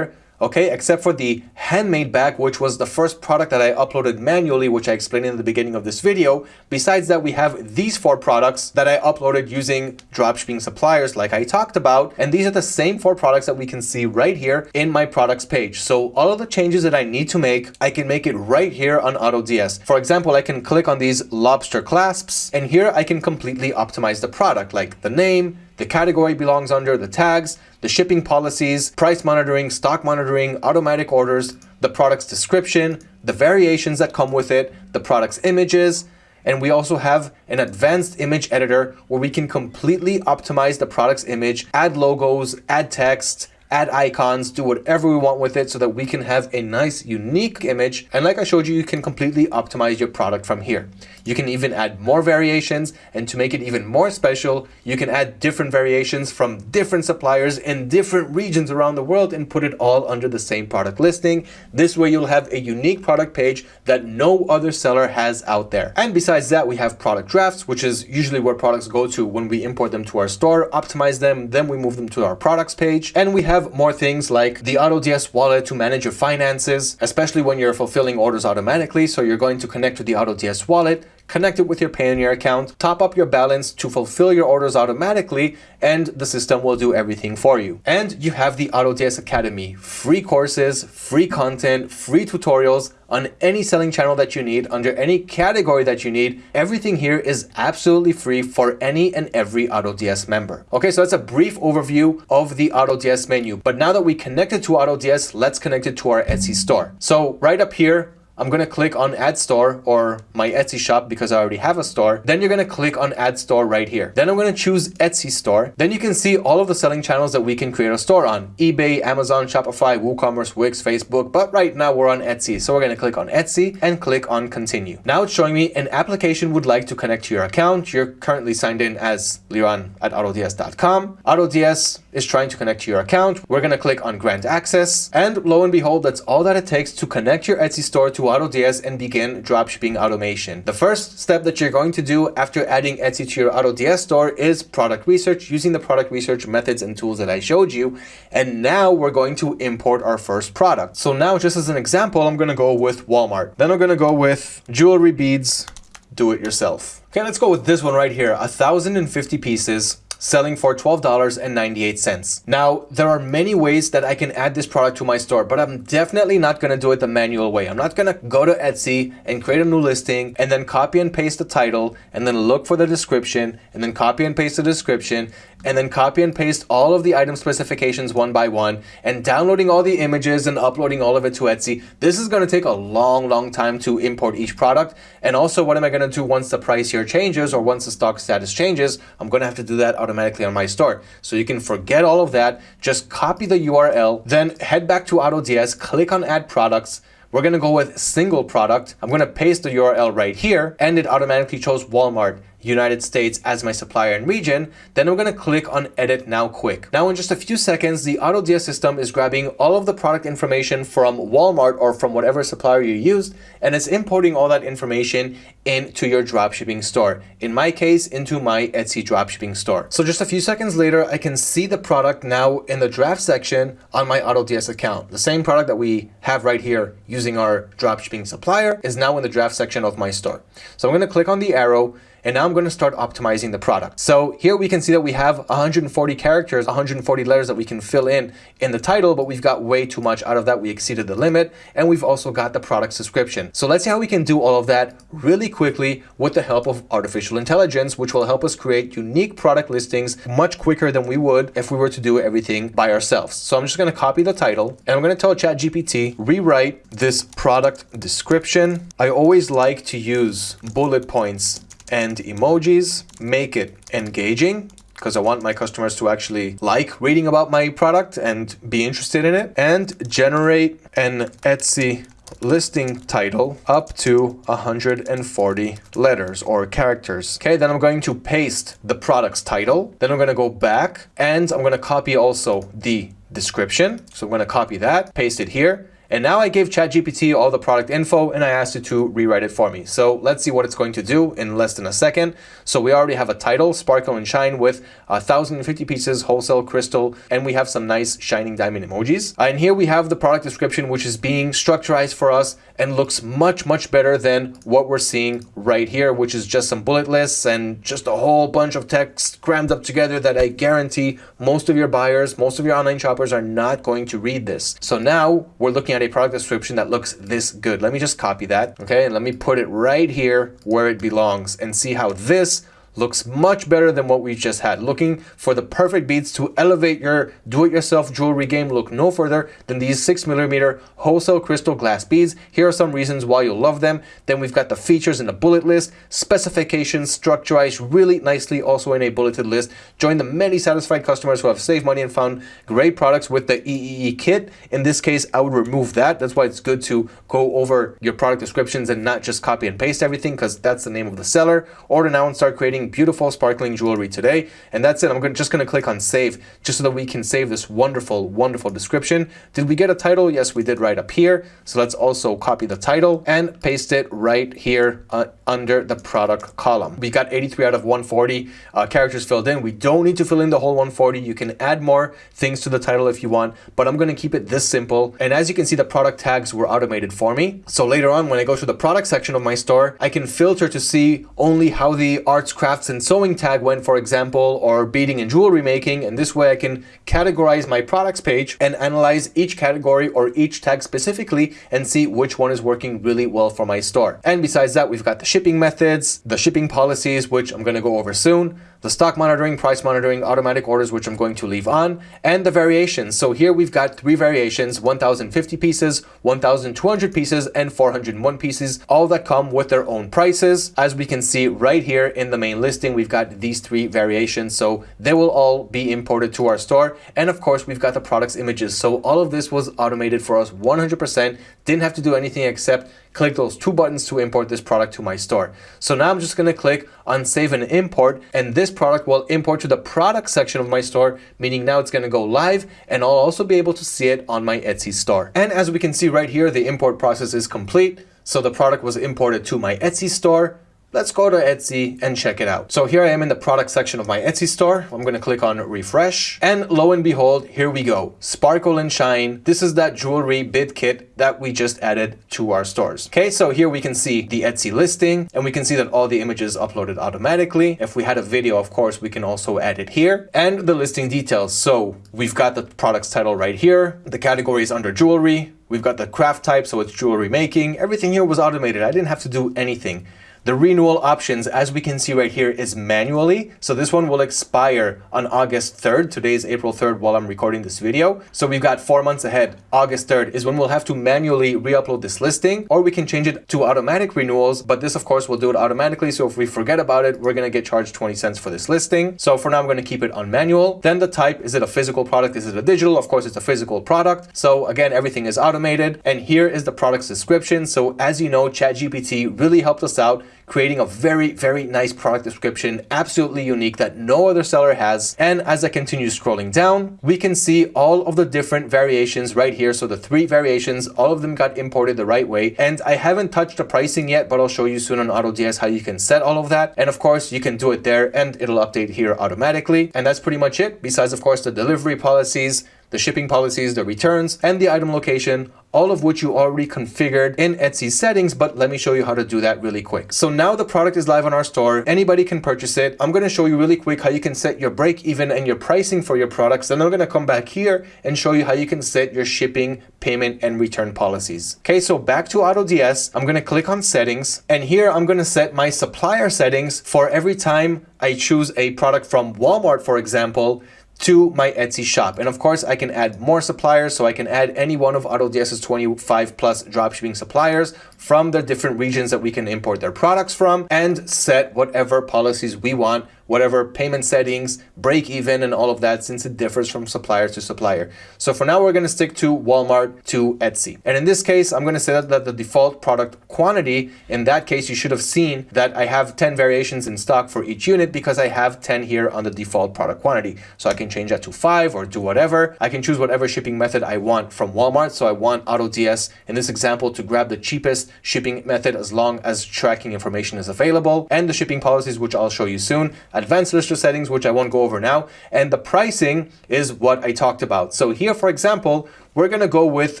okay, except for the handmade bag, which was the first product that I uploaded manually, which I explained in the beginning of this video. Besides that, we have these four products that I uploaded using dropshipping suppliers like I talked about. And these are the same four products that we can see right here in my products page. So all of the changes that I need to make, I can make it right here on AutoDS. For example, I can click on these lobster clasps and here I can completely optimize the product like the name, the category belongs under, the tags, the shipping policies, price monitoring, stock monitoring, automatic orders, the product's description, the variations that come with it, the product's images, and we also have an advanced image editor where we can completely optimize the product's image, add logos, add text, add icons, do whatever we want with it so that we can have a nice unique image. And like I showed you, you can completely optimize your product from here. You can even add more variations and to make it even more special, you can add different variations from different suppliers in different regions around the world and put it all under the same product listing. This way you'll have a unique product page that no other seller has out there. And besides that, we have product drafts, which is usually where products go to when we import them to our store, optimize them, then we move them to our products page. And we have have more things like the AutoDS wallet to manage your finances, especially when you're fulfilling orders automatically. So you're going to connect to the AutoDS wallet, connect it with your Payoneer account, top up your balance to fulfill your orders automatically, and the system will do everything for you. And you have the AutoDS Academy, free courses, free content, free tutorials on any selling channel that you need, under any category that you need. Everything here is absolutely free for any and every AutoDS member. Okay, so that's a brief overview of the AutoDS menu. But now that we connected to AutoDS, let's connect it to our Etsy store. So right up here, I'm going to click on add store or my Etsy shop because I already have a store. Then you're going to click on add store right here. Then I'm going to choose Etsy store. Then you can see all of the selling channels that we can create a store on. eBay, Amazon, Shopify, WooCommerce, Wix, Facebook. But right now we're on Etsy. So we're going to click on Etsy and click on continue. Now it's showing me an application would like to connect to your account. You're currently signed in as Liran at AutoDS.com. AutoDS is trying to connect to your account. We're going to click on grant access and lo and behold, that's all that it takes to connect your Etsy store to AutoDS and begin dropshipping automation. The first step that you're going to do after adding Etsy to your AutoDS store is product research using the product research methods and tools that I showed you. And now we're going to import our first product. So now just as an example, I'm going to go with Walmart. Then I'm going to go with jewelry beads, do it yourself. Okay, let's go with this one right here. 1,050 pieces selling for $12.98. Now, there are many ways that I can add this product to my store, but I'm definitely not going to do it the manual way. I'm not going to go to Etsy and create a new listing and then copy and paste the title and then look for the description and then copy and paste the description and then copy and paste all of the item specifications one by one and downloading all the images and uploading all of it to Etsy. This is going to take a long, long time to import each product. And also what am I going to do once the price here changes or once the stock status changes? I'm going to have to do that automatically on my store. So you can forget all of that. Just copy the URL, then head back to AutoDS, click on add products, we're going to go with single product. I'm going to paste the URL right here and it automatically chose Walmart. United States as my supplier and region, then I'm going to click on edit now quick. Now in just a few seconds, the AutoDS system is grabbing all of the product information from Walmart or from whatever supplier you used, and it's importing all that information into your dropshipping store. In my case, into my Etsy dropshipping store. So just a few seconds later, I can see the product now in the draft section on my AutoDS account. The same product that we have right here using our dropshipping supplier is now in the draft section of my store. So I'm going to click on the arrow and now I'm going to start optimizing the product. So here we can see that we have 140 characters, 140 letters that we can fill in in the title, but we've got way too much out of that. We exceeded the limit and we've also got the product description. So let's see how we can do all of that really quickly with the help of artificial intelligence, which will help us create unique product listings much quicker than we would if we were to do everything by ourselves. So I'm just going to copy the title and I'm going to tell ChatGPT, rewrite this product description. I always like to use bullet points and emojis, make it engaging because I want my customers to actually like reading about my product and be interested in it and generate an Etsy listing title up to 140 letters or characters. Okay, then I'm going to paste the product's title. Then I'm going to go back and I'm going to copy also the description. So I'm going to copy that, paste it here. And now I gave ChatGPT all the product info and I asked it to rewrite it for me. So let's see what it's going to do in less than a second. So we already have a title, Sparkle and Shine with 1,050 pieces wholesale crystal, and we have some nice shining diamond emojis. And here we have the product description, which is being structurized for us and looks much, much better than what we're seeing right here, which is just some bullet lists and just a whole bunch of text crammed up together that I guarantee most of your buyers, most of your online shoppers are not going to read this. So now we're looking at a product description that looks this good. Let me just copy that, okay? And let me put it right here where it belongs and see how this looks much better than what we just had. Looking for the perfect beads to elevate your do-it-yourself jewelry game, look no further than these 6mm wholesale crystal glass beads. Here are some reasons why you'll love them. Then we've got the features in the bullet list, specifications structurized really nicely also in a bulleted list. Join the many satisfied customers who have saved money and found great products with the EEE kit. In this case, I would remove that. That's why it's good to go over your product descriptions and not just copy and paste everything because that's the name of the seller. Order now and start creating beautiful sparkling jewelry today. And that's it. I'm just going to click on save just so that we can save this wonderful, wonderful description. Did we get a title? Yes, we did right up here. So let's also copy the title and paste it right here uh, under the product column. We got 83 out of 140 uh, characters filled in. We don't need to fill in the whole 140. You can add more things to the title if you want, but I'm going to keep it this simple. And as you can see, the product tags were automated for me. So later on, when I go to the product section of my store, I can filter to see only how the arts, crafts, and sewing tag went, for example, or beading and jewelry making. And this way I can categorize my products page and analyze each category or each tag specifically and see which one is working really well for my store. And besides that, we've got the shipping methods, the shipping policies, which I'm going to go over soon, the stock monitoring, price monitoring, automatic orders, which I'm going to leave on, and the variations. So here we've got three variations, 1050 pieces, 1200 pieces, and 401 pieces, all that come with their own prices. As we can see right here in the main listing, we've got these three variations. So they will all be imported to our store. And of course, we've got the products images. So all of this was automated for us 100%, didn't have to do anything except click those two buttons to import this product to my store. So now I'm just going to click on save and import and this product will import to the product section of my store, meaning now it's going to go live and I'll also be able to see it on my Etsy store. And as we can see right here, the import process is complete. So the product was imported to my Etsy store. Let's go to Etsy and check it out. So here I am in the product section of my Etsy store. I'm going to click on refresh and lo and behold, here we go. Sparkle and shine. This is that jewelry bid kit that we just added to our stores. Okay, so here we can see the Etsy listing and we can see that all the images uploaded automatically. If we had a video, of course, we can also add it here and the listing details. So we've got the product's title right here. The category is under jewelry. We've got the craft type, so it's jewelry making. Everything here was automated. I didn't have to do anything. The renewal options, as we can see right here, is manually. So this one will expire on August 3rd. Today is April 3rd while I'm recording this video. So we've got four months ahead. August 3rd is when we'll have to manually re-upload this listing, or we can change it to automatic renewals. But this, of course, will do it automatically. So if we forget about it, we're going to get charged 20 cents for this listing. So for now, I'm going to keep it on manual. Then the type, is it a physical product? Is it a digital? Of course, it's a physical product. So again, everything is automated. And here is the product's description. So as you know, ChatGPT really helped us out creating a very, very nice product description, absolutely unique that no other seller has. And as I continue scrolling down, we can see all of the different variations right here. So the three variations, all of them got imported the right way. And I haven't touched the pricing yet, but I'll show you soon on AutoDS how you can set all of that. And of course, you can do it there and it'll update here automatically. And that's pretty much it. Besides, of course, the delivery policies, the shipping policies, the returns, and the item location, all of which you already configured in Etsy settings, but let me show you how to do that really quick. So now the product is live on our store. Anybody can purchase it. I'm going to show you really quick how you can set your break even and your pricing for your products. Then I'm going to come back here and show you how you can set your shipping, payment, and return policies. Okay, so back to AutoDS, I'm going to click on settings and here I'm going to set my supplier settings for every time I choose a product from Walmart, for example, to my Etsy shop. And of course, I can add more suppliers. So I can add any one of AutoDS's 25 plus dropshipping suppliers from the different regions that we can import their products from and set whatever policies we want whatever payment settings, break even, and all of that since it differs from supplier to supplier. So for now, we're going to stick to Walmart to Etsy. And in this case, I'm going to set that the default product quantity, in that case, you should have seen that I have 10 variations in stock for each unit because I have 10 here on the default product quantity. So I can change that to five or do whatever. I can choose whatever shipping method I want from Walmart. So I want AutoDS in this example to grab the cheapest shipping method as long as tracking information is available and the shipping policies, which I'll show you soon advanced lister settings, which I won't go over now. And the pricing is what I talked about. So here, for example, we're going to go with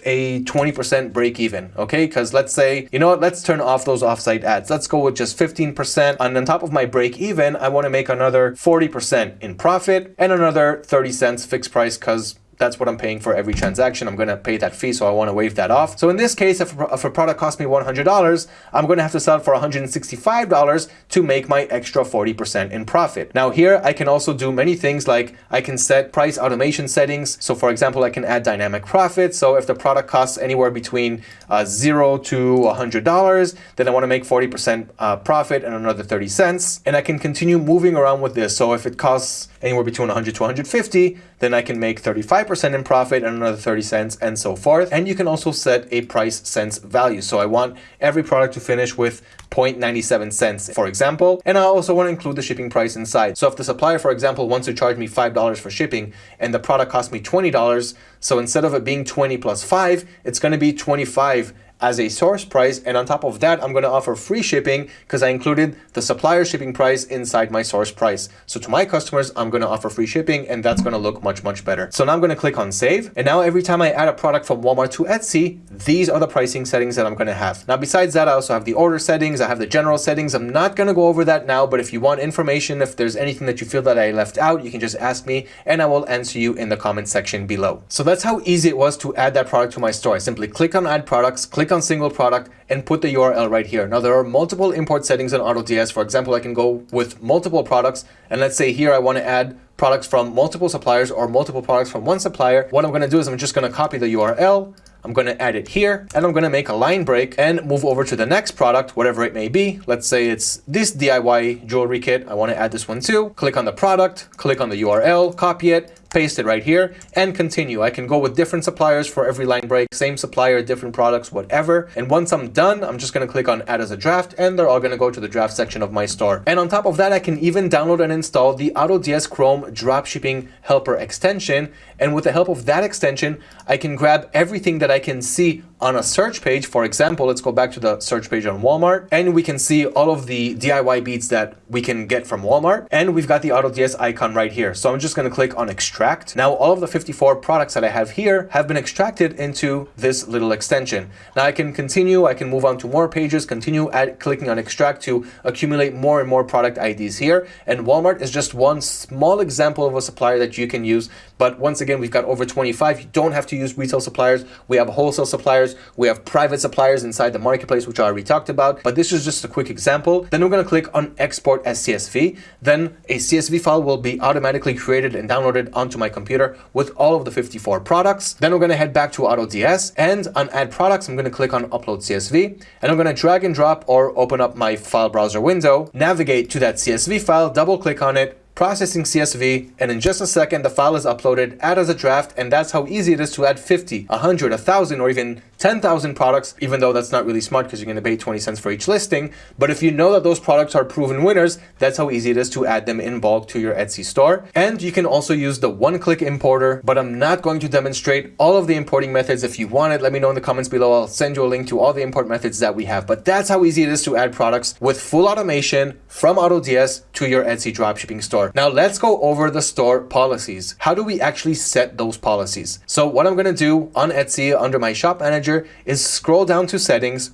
a 20% break even, okay? Because let's say, you know what, let's turn off those offsite ads. Let's go with just 15%. And on top of my break even, I want to make another 40% in profit and another 30 cents fixed price because that's what I'm paying for every transaction. I'm going to pay that fee, so I want to waive that off. So in this case, if, if a product costs me $100, I'm going to have to sell it for $165 to make my extra 40% in profit. Now here, I can also do many things like I can set price automation settings. So for example, I can add dynamic profit. So if the product costs anywhere between uh, zero to $100, then I want to make 40% uh, profit and another 30 cents. And I can continue moving around with this. So if it costs anywhere between 100 to 150, then I can make 35% in profit and another 30 cents and so forth. And you can also set a price cents value. So I want every product to finish with 0.97 cents, for example. And I also want to include the shipping price inside. So if the supplier, for example, wants to charge me $5 for shipping and the product costs me $20, so instead of it being 20 plus 5, it's going to be 25 as a source price. And on top of that, I'm going to offer free shipping because I included the supplier shipping price inside my source price. So to my customers, I'm going to offer free shipping and that's going to look much, much better. So now I'm going to click on save. And now every time I add a product from Walmart to Etsy, these are the pricing settings that I'm going to have. Now, besides that, I also have the order settings. I have the general settings. I'm not going to go over that now, but if you want information, if there's anything that you feel that I left out, you can just ask me and I will answer you in the comment section below. So that's how easy it was to add that product to my store. I simply click on add products, click click on single product and put the URL right here. Now there are multiple import settings in AutoDS. For example, I can go with multiple products and let's say here I want to add products from multiple suppliers or multiple products from one supplier. What I'm going to do is I'm just going to copy the URL. I'm going to add it here and I'm going to make a line break and move over to the next product, whatever it may be. Let's say it's this DIY jewelry kit. I want to add this one too. Click on the product, click on the URL, copy it, paste it right here and continue. I can go with different suppliers for every line break, same supplier, different products, whatever. And once I'm done, I'm just going to click on add as a draft and they're all going to go to the draft section of my store. And on top of that, I can even download and install the AutoDS Chrome dropshipping helper extension. And with the help of that extension, I can grab everything that I can see on a search page. For example, let's go back to the search page on Walmart and we can see all of the DIY beads that we can get from Walmart. And we've got the AutoDS icon right here. So I'm just going to click on extract. Now, all of the 54 products that I have here have been extracted into this little extension. Now I can continue, I can move on to more pages, continue at clicking on extract to accumulate more and more product IDs here. And Walmart is just one small example of a supplier that you can use. But once again, we've got over 25. You don't have to use retail suppliers. We have wholesale suppliers. We have private suppliers inside the marketplace, which I already talked about. But this is just a quick example. Then we're going to click on export as CSV. Then a CSV file will be automatically created and downloaded onto my computer with all of the 54 products. Then we're going to head back to AutoDS and on add products, I'm going to click on upload CSV and I'm going to drag and drop or open up my file browser window, navigate to that CSV file, double click on it, processing CSV, and in just a second, the file is uploaded, add as a draft, and that's how easy it is to add 50, 100, 1,000, or even 10,000 products, even though that's not really smart because you're going to pay 20 cents for each listing. But if you know that those products are proven winners, that's how easy it is to add them in bulk to your Etsy store. And you can also use the one-click importer, but I'm not going to demonstrate all of the importing methods. If you want it, let me know in the comments below. I'll send you a link to all the import methods that we have. But that's how easy it is to add products with full automation from AutoDS to your Etsy dropshipping store. Now let's go over the store policies. How do we actually set those policies? So what I'm going to do on Etsy under my shop manager is scroll down to settings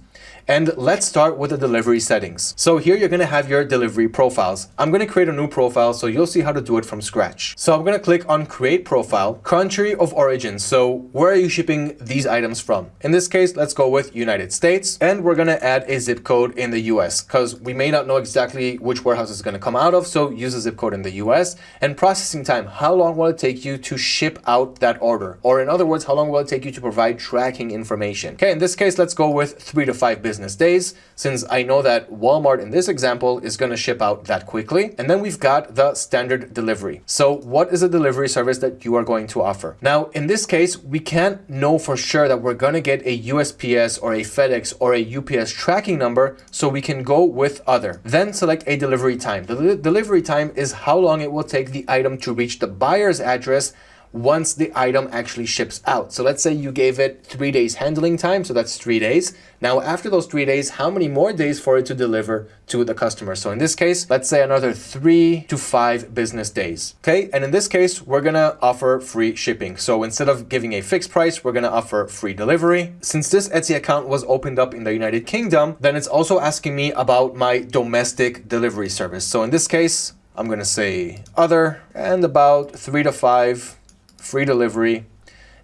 and let's start with the delivery settings. So here you're going to have your delivery profiles. I'm going to create a new profile so you'll see how to do it from scratch. So I'm going to click on create profile, country of origin. So where are you shipping these items from? In this case, let's go with United States and we're going to add a zip code in the US because we may not know exactly which warehouse is going to come out of. So use a zip code in the US and processing time. How long will it take you to ship out that order? Or in other words, how long will it take you to provide tracking information? Okay, in this case, let's go with three to five business business days, since I know that Walmart in this example is going to ship out that quickly. And then we've got the standard delivery. So what is a delivery service that you are going to offer? Now, in this case, we can't know for sure that we're going to get a USPS or a FedEx or a UPS tracking number, so we can go with other. Then select a delivery time. The delivery time is how long it will take the item to reach the buyer's address once the item actually ships out. So let's say you gave it three days handling time, so that's three days. Now, after those three days, how many more days for it to deliver to the customer? So in this case, let's say another three to five business days. Okay. And in this case, we're going to offer free shipping. So instead of giving a fixed price, we're going to offer free delivery. Since this Etsy account was opened up in the United Kingdom, then it's also asking me about my domestic delivery service. So in this case, I'm going to say other and about three to five free delivery,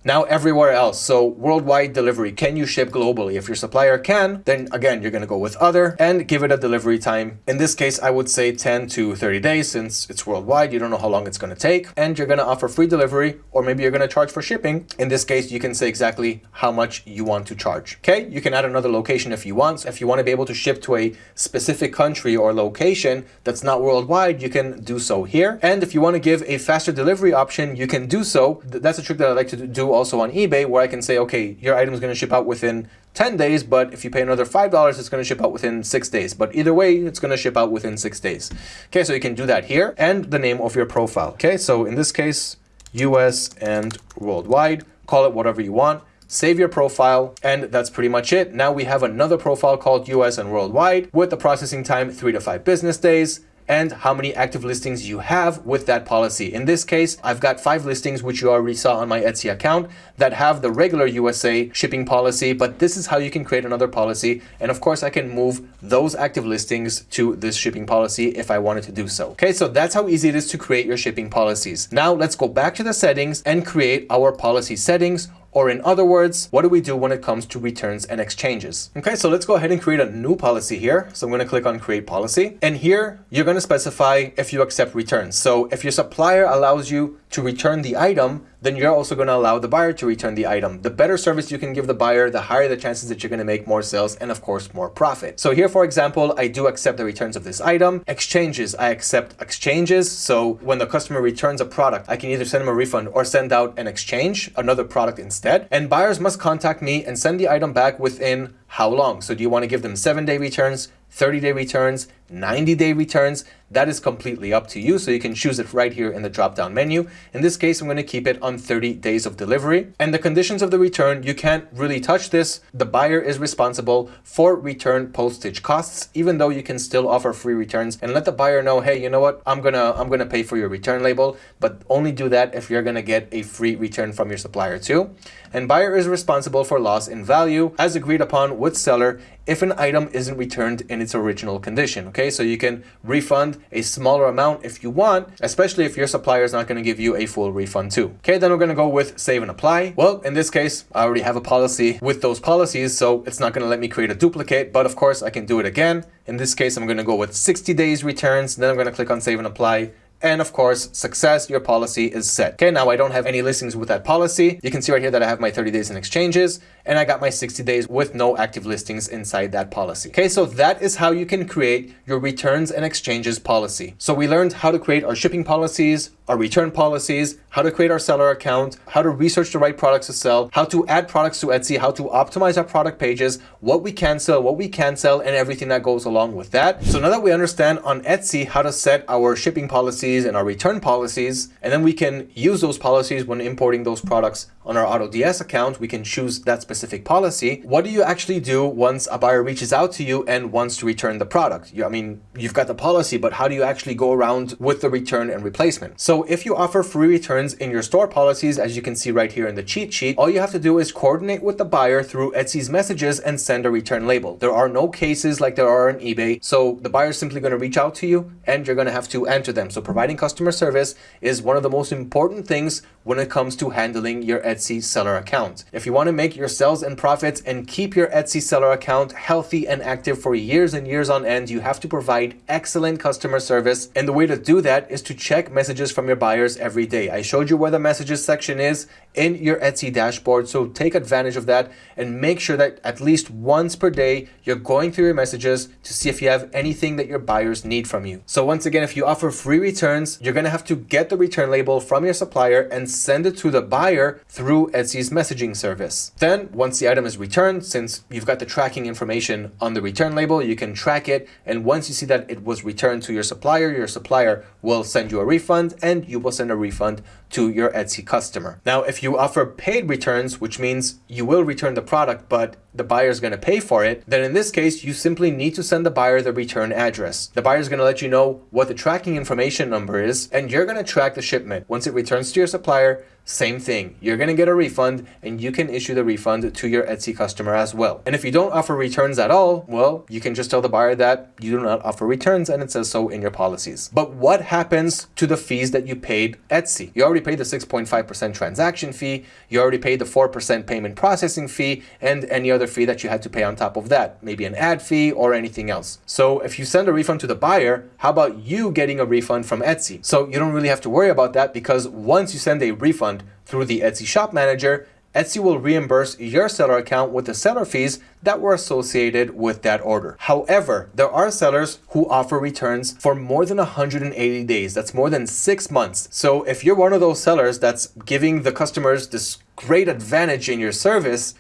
now everywhere else, so worldwide delivery, can you ship globally? If your supplier can, then again, you're gonna go with other and give it a delivery time. In this case, I would say 10 to 30 days since it's worldwide, you don't know how long it's gonna take and you're gonna offer free delivery or maybe you're gonna charge for shipping. In this case, you can say exactly how much you want to charge. Okay, you can add another location if you want. So if you wanna be able to ship to a specific country or location that's not worldwide, you can do so here. And if you wanna give a faster delivery option, you can do so. That's a trick that I like to do also on eBay where I can say, okay, your item is going to ship out within 10 days, but if you pay another $5, it's going to ship out within six days. But either way, it's going to ship out within six days. Okay, so you can do that here and the name of your profile. Okay, so in this case, US and worldwide, call it whatever you want save your profile, and that's pretty much it. Now we have another profile called US and worldwide with the processing time three to five business days, and how many active listings you have with that policy. In this case, I've got five listings, which you already saw on my Etsy account that have the regular USA shipping policy, but this is how you can create another policy. And of course, I can move those active listings to this shipping policy if I wanted to do so. Okay, so that's how easy it is to create your shipping policies. Now let's go back to the settings and create our policy settings Or in other words, what do we do when it comes to returns and exchanges? Okay, so let's go ahead and create a new policy here. So I'm going to click on create policy. And here you're going to specify if you accept returns. So if your supplier allows you to return the item, then you're also going to allow the buyer to return the item. The better service you can give the buyer, the higher the chances that you're going to make more sales and of course more profit. So here, for example, I do accept the returns of this item. Exchanges, I accept exchanges. So when the customer returns a product, I can either send them a refund or send out an exchange, another product instead. And buyers must contact me and send the item back within how long? So do you want to give them seven day returns, 30 day returns, 90 day returns? That is completely up to you. So you can choose it right here in the drop down menu. In this case, I'm going to keep it on 30 days of delivery. And the conditions of the return, you can't really touch this. The buyer is responsible for return postage costs, even though you can still offer free returns and let the buyer know, hey, you know what? I'm going to I'm to pay for your return label, but only do that if you're going to get a free return from your supplier too. And buyer is responsible for loss in value as agreed upon with seller if an item isn't returned in its original condition. Okay, so you can refund a smaller amount if you want, especially if your supplier is not going to give you a full refund too. Okay, then we're going to go with save and apply. Well, in this case, I already have a policy with those policies, so it's not going to let me create a duplicate, but of course I can do it again. In this case, I'm going to go with 60 days returns. Then I'm going to click on save and apply and of course, success, your policy is set. Okay, now I don't have any listings with that policy. You can see right here that I have my 30 days in exchanges and I got my 60 days with no active listings inside that policy. Okay, so that is how you can create your returns and exchanges policy. So we learned how to create our shipping policies, our return policies, how to create our seller account, how to research the right products to sell, how to add products to Etsy, how to optimize our product pages, what we can sell, what we can sell, and everything that goes along with that. So now that we understand on Etsy how to set our shipping policies and our return policies, and then we can use those policies when importing those products on our AutoDS account, we can choose that specific policy. What do you actually do once a buyer reaches out to you and wants to return the product? You, I mean, you've got the policy, but how do you actually go around with the return and replacement? So if you offer free returns in your store policies, as you can see right here in the cheat sheet, all you have to do is coordinate with the buyer through Etsy's messages and send a return label. There are no cases like there are on eBay. So the buyer is simply going to reach out to you and you're going to have to enter them. So providing customer service is one of the most important things when it comes to handling your Etsy seller account. If you want to make your sales and profits and keep your Etsy seller account healthy and active for years and years on end, you have to provide excellent customer service. And the way to do that is to check messages from your buyers every day. I showed you where the messages section is in your Etsy dashboard. So take advantage of that and make sure that at least once per day, you're going through your messages to see if you have anything that your buyers need from you. So once again, if you offer free returns, you're going to have to get the return label from your supplier and send it to the buyer through Etsy's messaging service. Then once the item is returned, since you've got the tracking information on the return label, you can track it. And once you see that it was returned to your supplier, your supplier will send you a refund and you will send a refund to your Etsy customer. Now, if you offer paid returns, which means you will return the product, but the buyer is going to pay for it, then in this case, you simply need to send the buyer the return address. The buyer is going to let you know what the tracking information number is, and you're going to track the shipment. Once it returns to your supplier, same thing. You're going to get a refund and you can issue the refund to your Etsy customer as well. And if you don't offer returns at all, well, you can just tell the buyer that you do not offer returns and it says so in your policies. But what happens to the fees that you paid Etsy? You already paid the 6.5% transaction fee. You already paid the 4% payment processing fee and any other fee that you had to pay on top of that, maybe an ad fee or anything else. So if you send a refund to the buyer, how about you getting a refund from Etsy? So you don't really have to worry about that because once you send a refund through the Etsy Shop Manager, Etsy will reimburse your seller account with the seller fees that were associated with that order. However, there are sellers who offer returns for more than 180 days. That's more than six months. So if you're one of those sellers that's giving the customers this great advantage in your service,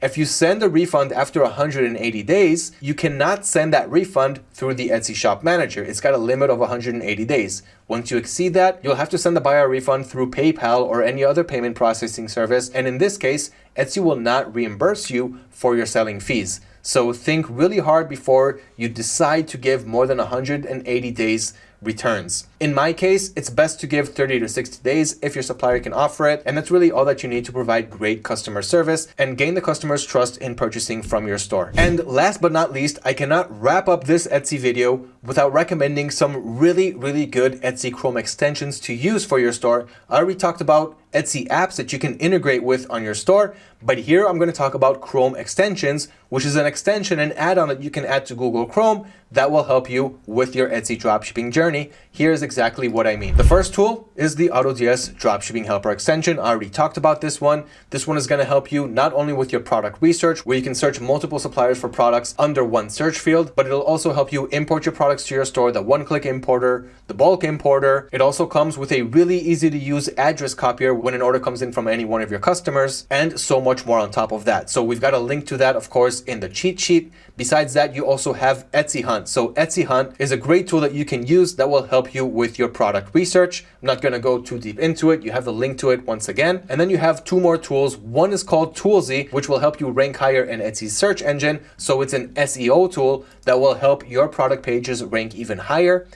if you send a refund after 180 days, you cannot send that refund through the Etsy Shop Manager. It's got a limit of 180 days. Once you exceed that, you'll have to send the buyer a refund through PayPal or any other payment processing service. And in this case, Etsy will not reimburse you for your selling fees. So think really hard before you decide to give more than 180 days returns. In my case, it's best to give 30 to 60 days if your supplier can offer it. And that's really all that you need to provide great customer service and gain the customer's trust in purchasing from your store. And last but not least, I cannot wrap up this Etsy video without recommending some really, really good Etsy Chrome extensions to use for your store. I already talked about Etsy apps that you can integrate with on your store. But here I'm going to talk about Chrome extensions, which is an extension and add-on that you can add to Google Chrome that will help you with your Etsy dropshipping journey. Here's exactly what I mean. The first tool is the AutoDS Dropshipping Helper extension. I already talked about this one. This one is going to help you not only with your product research, where you can search multiple suppliers for products under one search field, but it'll also help you import your products to your store, the one-click importer, the bulk importer. It also comes with a really easy to use address copier when an order comes in from any one of your customers and so much more on top of that. So we've got a link to that, of course, in the cheat sheet. Besides that, you also have Etsy Hunt. So Etsy Hunt is a great tool that you can use that will help you with your product research. I'm not going to go too deep into it. You have the link to it once again. And then you have two more tools. One is called Toolsy, which will help you rank higher in Etsy's search engine. So it's an SEO tool that will help your product pages rank even higher.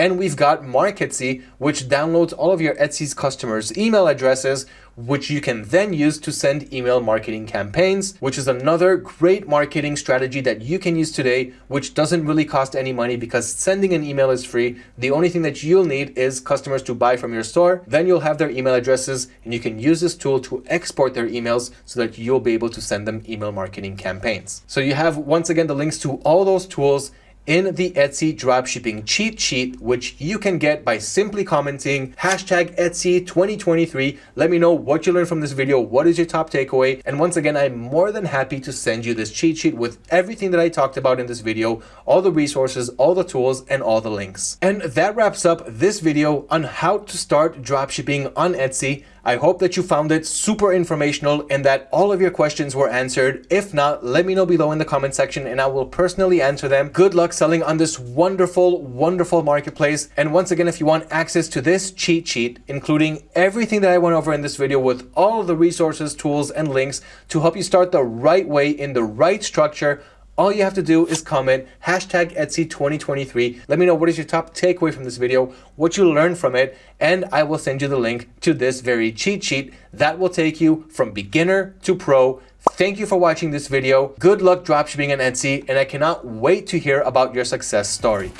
And we've got Marketsy, which downloads all of your Etsy's customers' email addresses, which you can then use to send email marketing campaigns, which is another great marketing strategy that you can use today, which doesn't really cost any money because sending an email is free. The only thing that you'll need is customers to buy from your store. Then you'll have their email addresses and you can use this tool to export their emails so that you'll be able to send them email marketing campaigns. So you have once again the links to all those tools in the Etsy dropshipping cheat sheet, which you can get by simply commenting hashtag Etsy 2023. Let me know what you learned from this video. What is your top takeaway? And once again, I'm more than happy to send you this cheat sheet with everything that I talked about in this video, all the resources, all the tools, and all the links. And that wraps up this video on how to start dropshipping on Etsy. I hope that you found it super informational and that all of your questions were answered. If not, let me know below in the comment section and I will personally answer them. Good luck selling on this wonderful, wonderful marketplace. And once again, if you want access to this cheat sheet, including everything that I went over in this video with all of the resources, tools, and links to help you start the right way in the right structure, all you have to do is comment hashtag Etsy 2023. Let me know what is your top takeaway from this video, what you learned from it, and I will send you the link to this very cheat sheet that will take you from beginner to pro. Thank you for watching this video. Good luck dropshipping on Etsy, and I cannot wait to hear about your success story.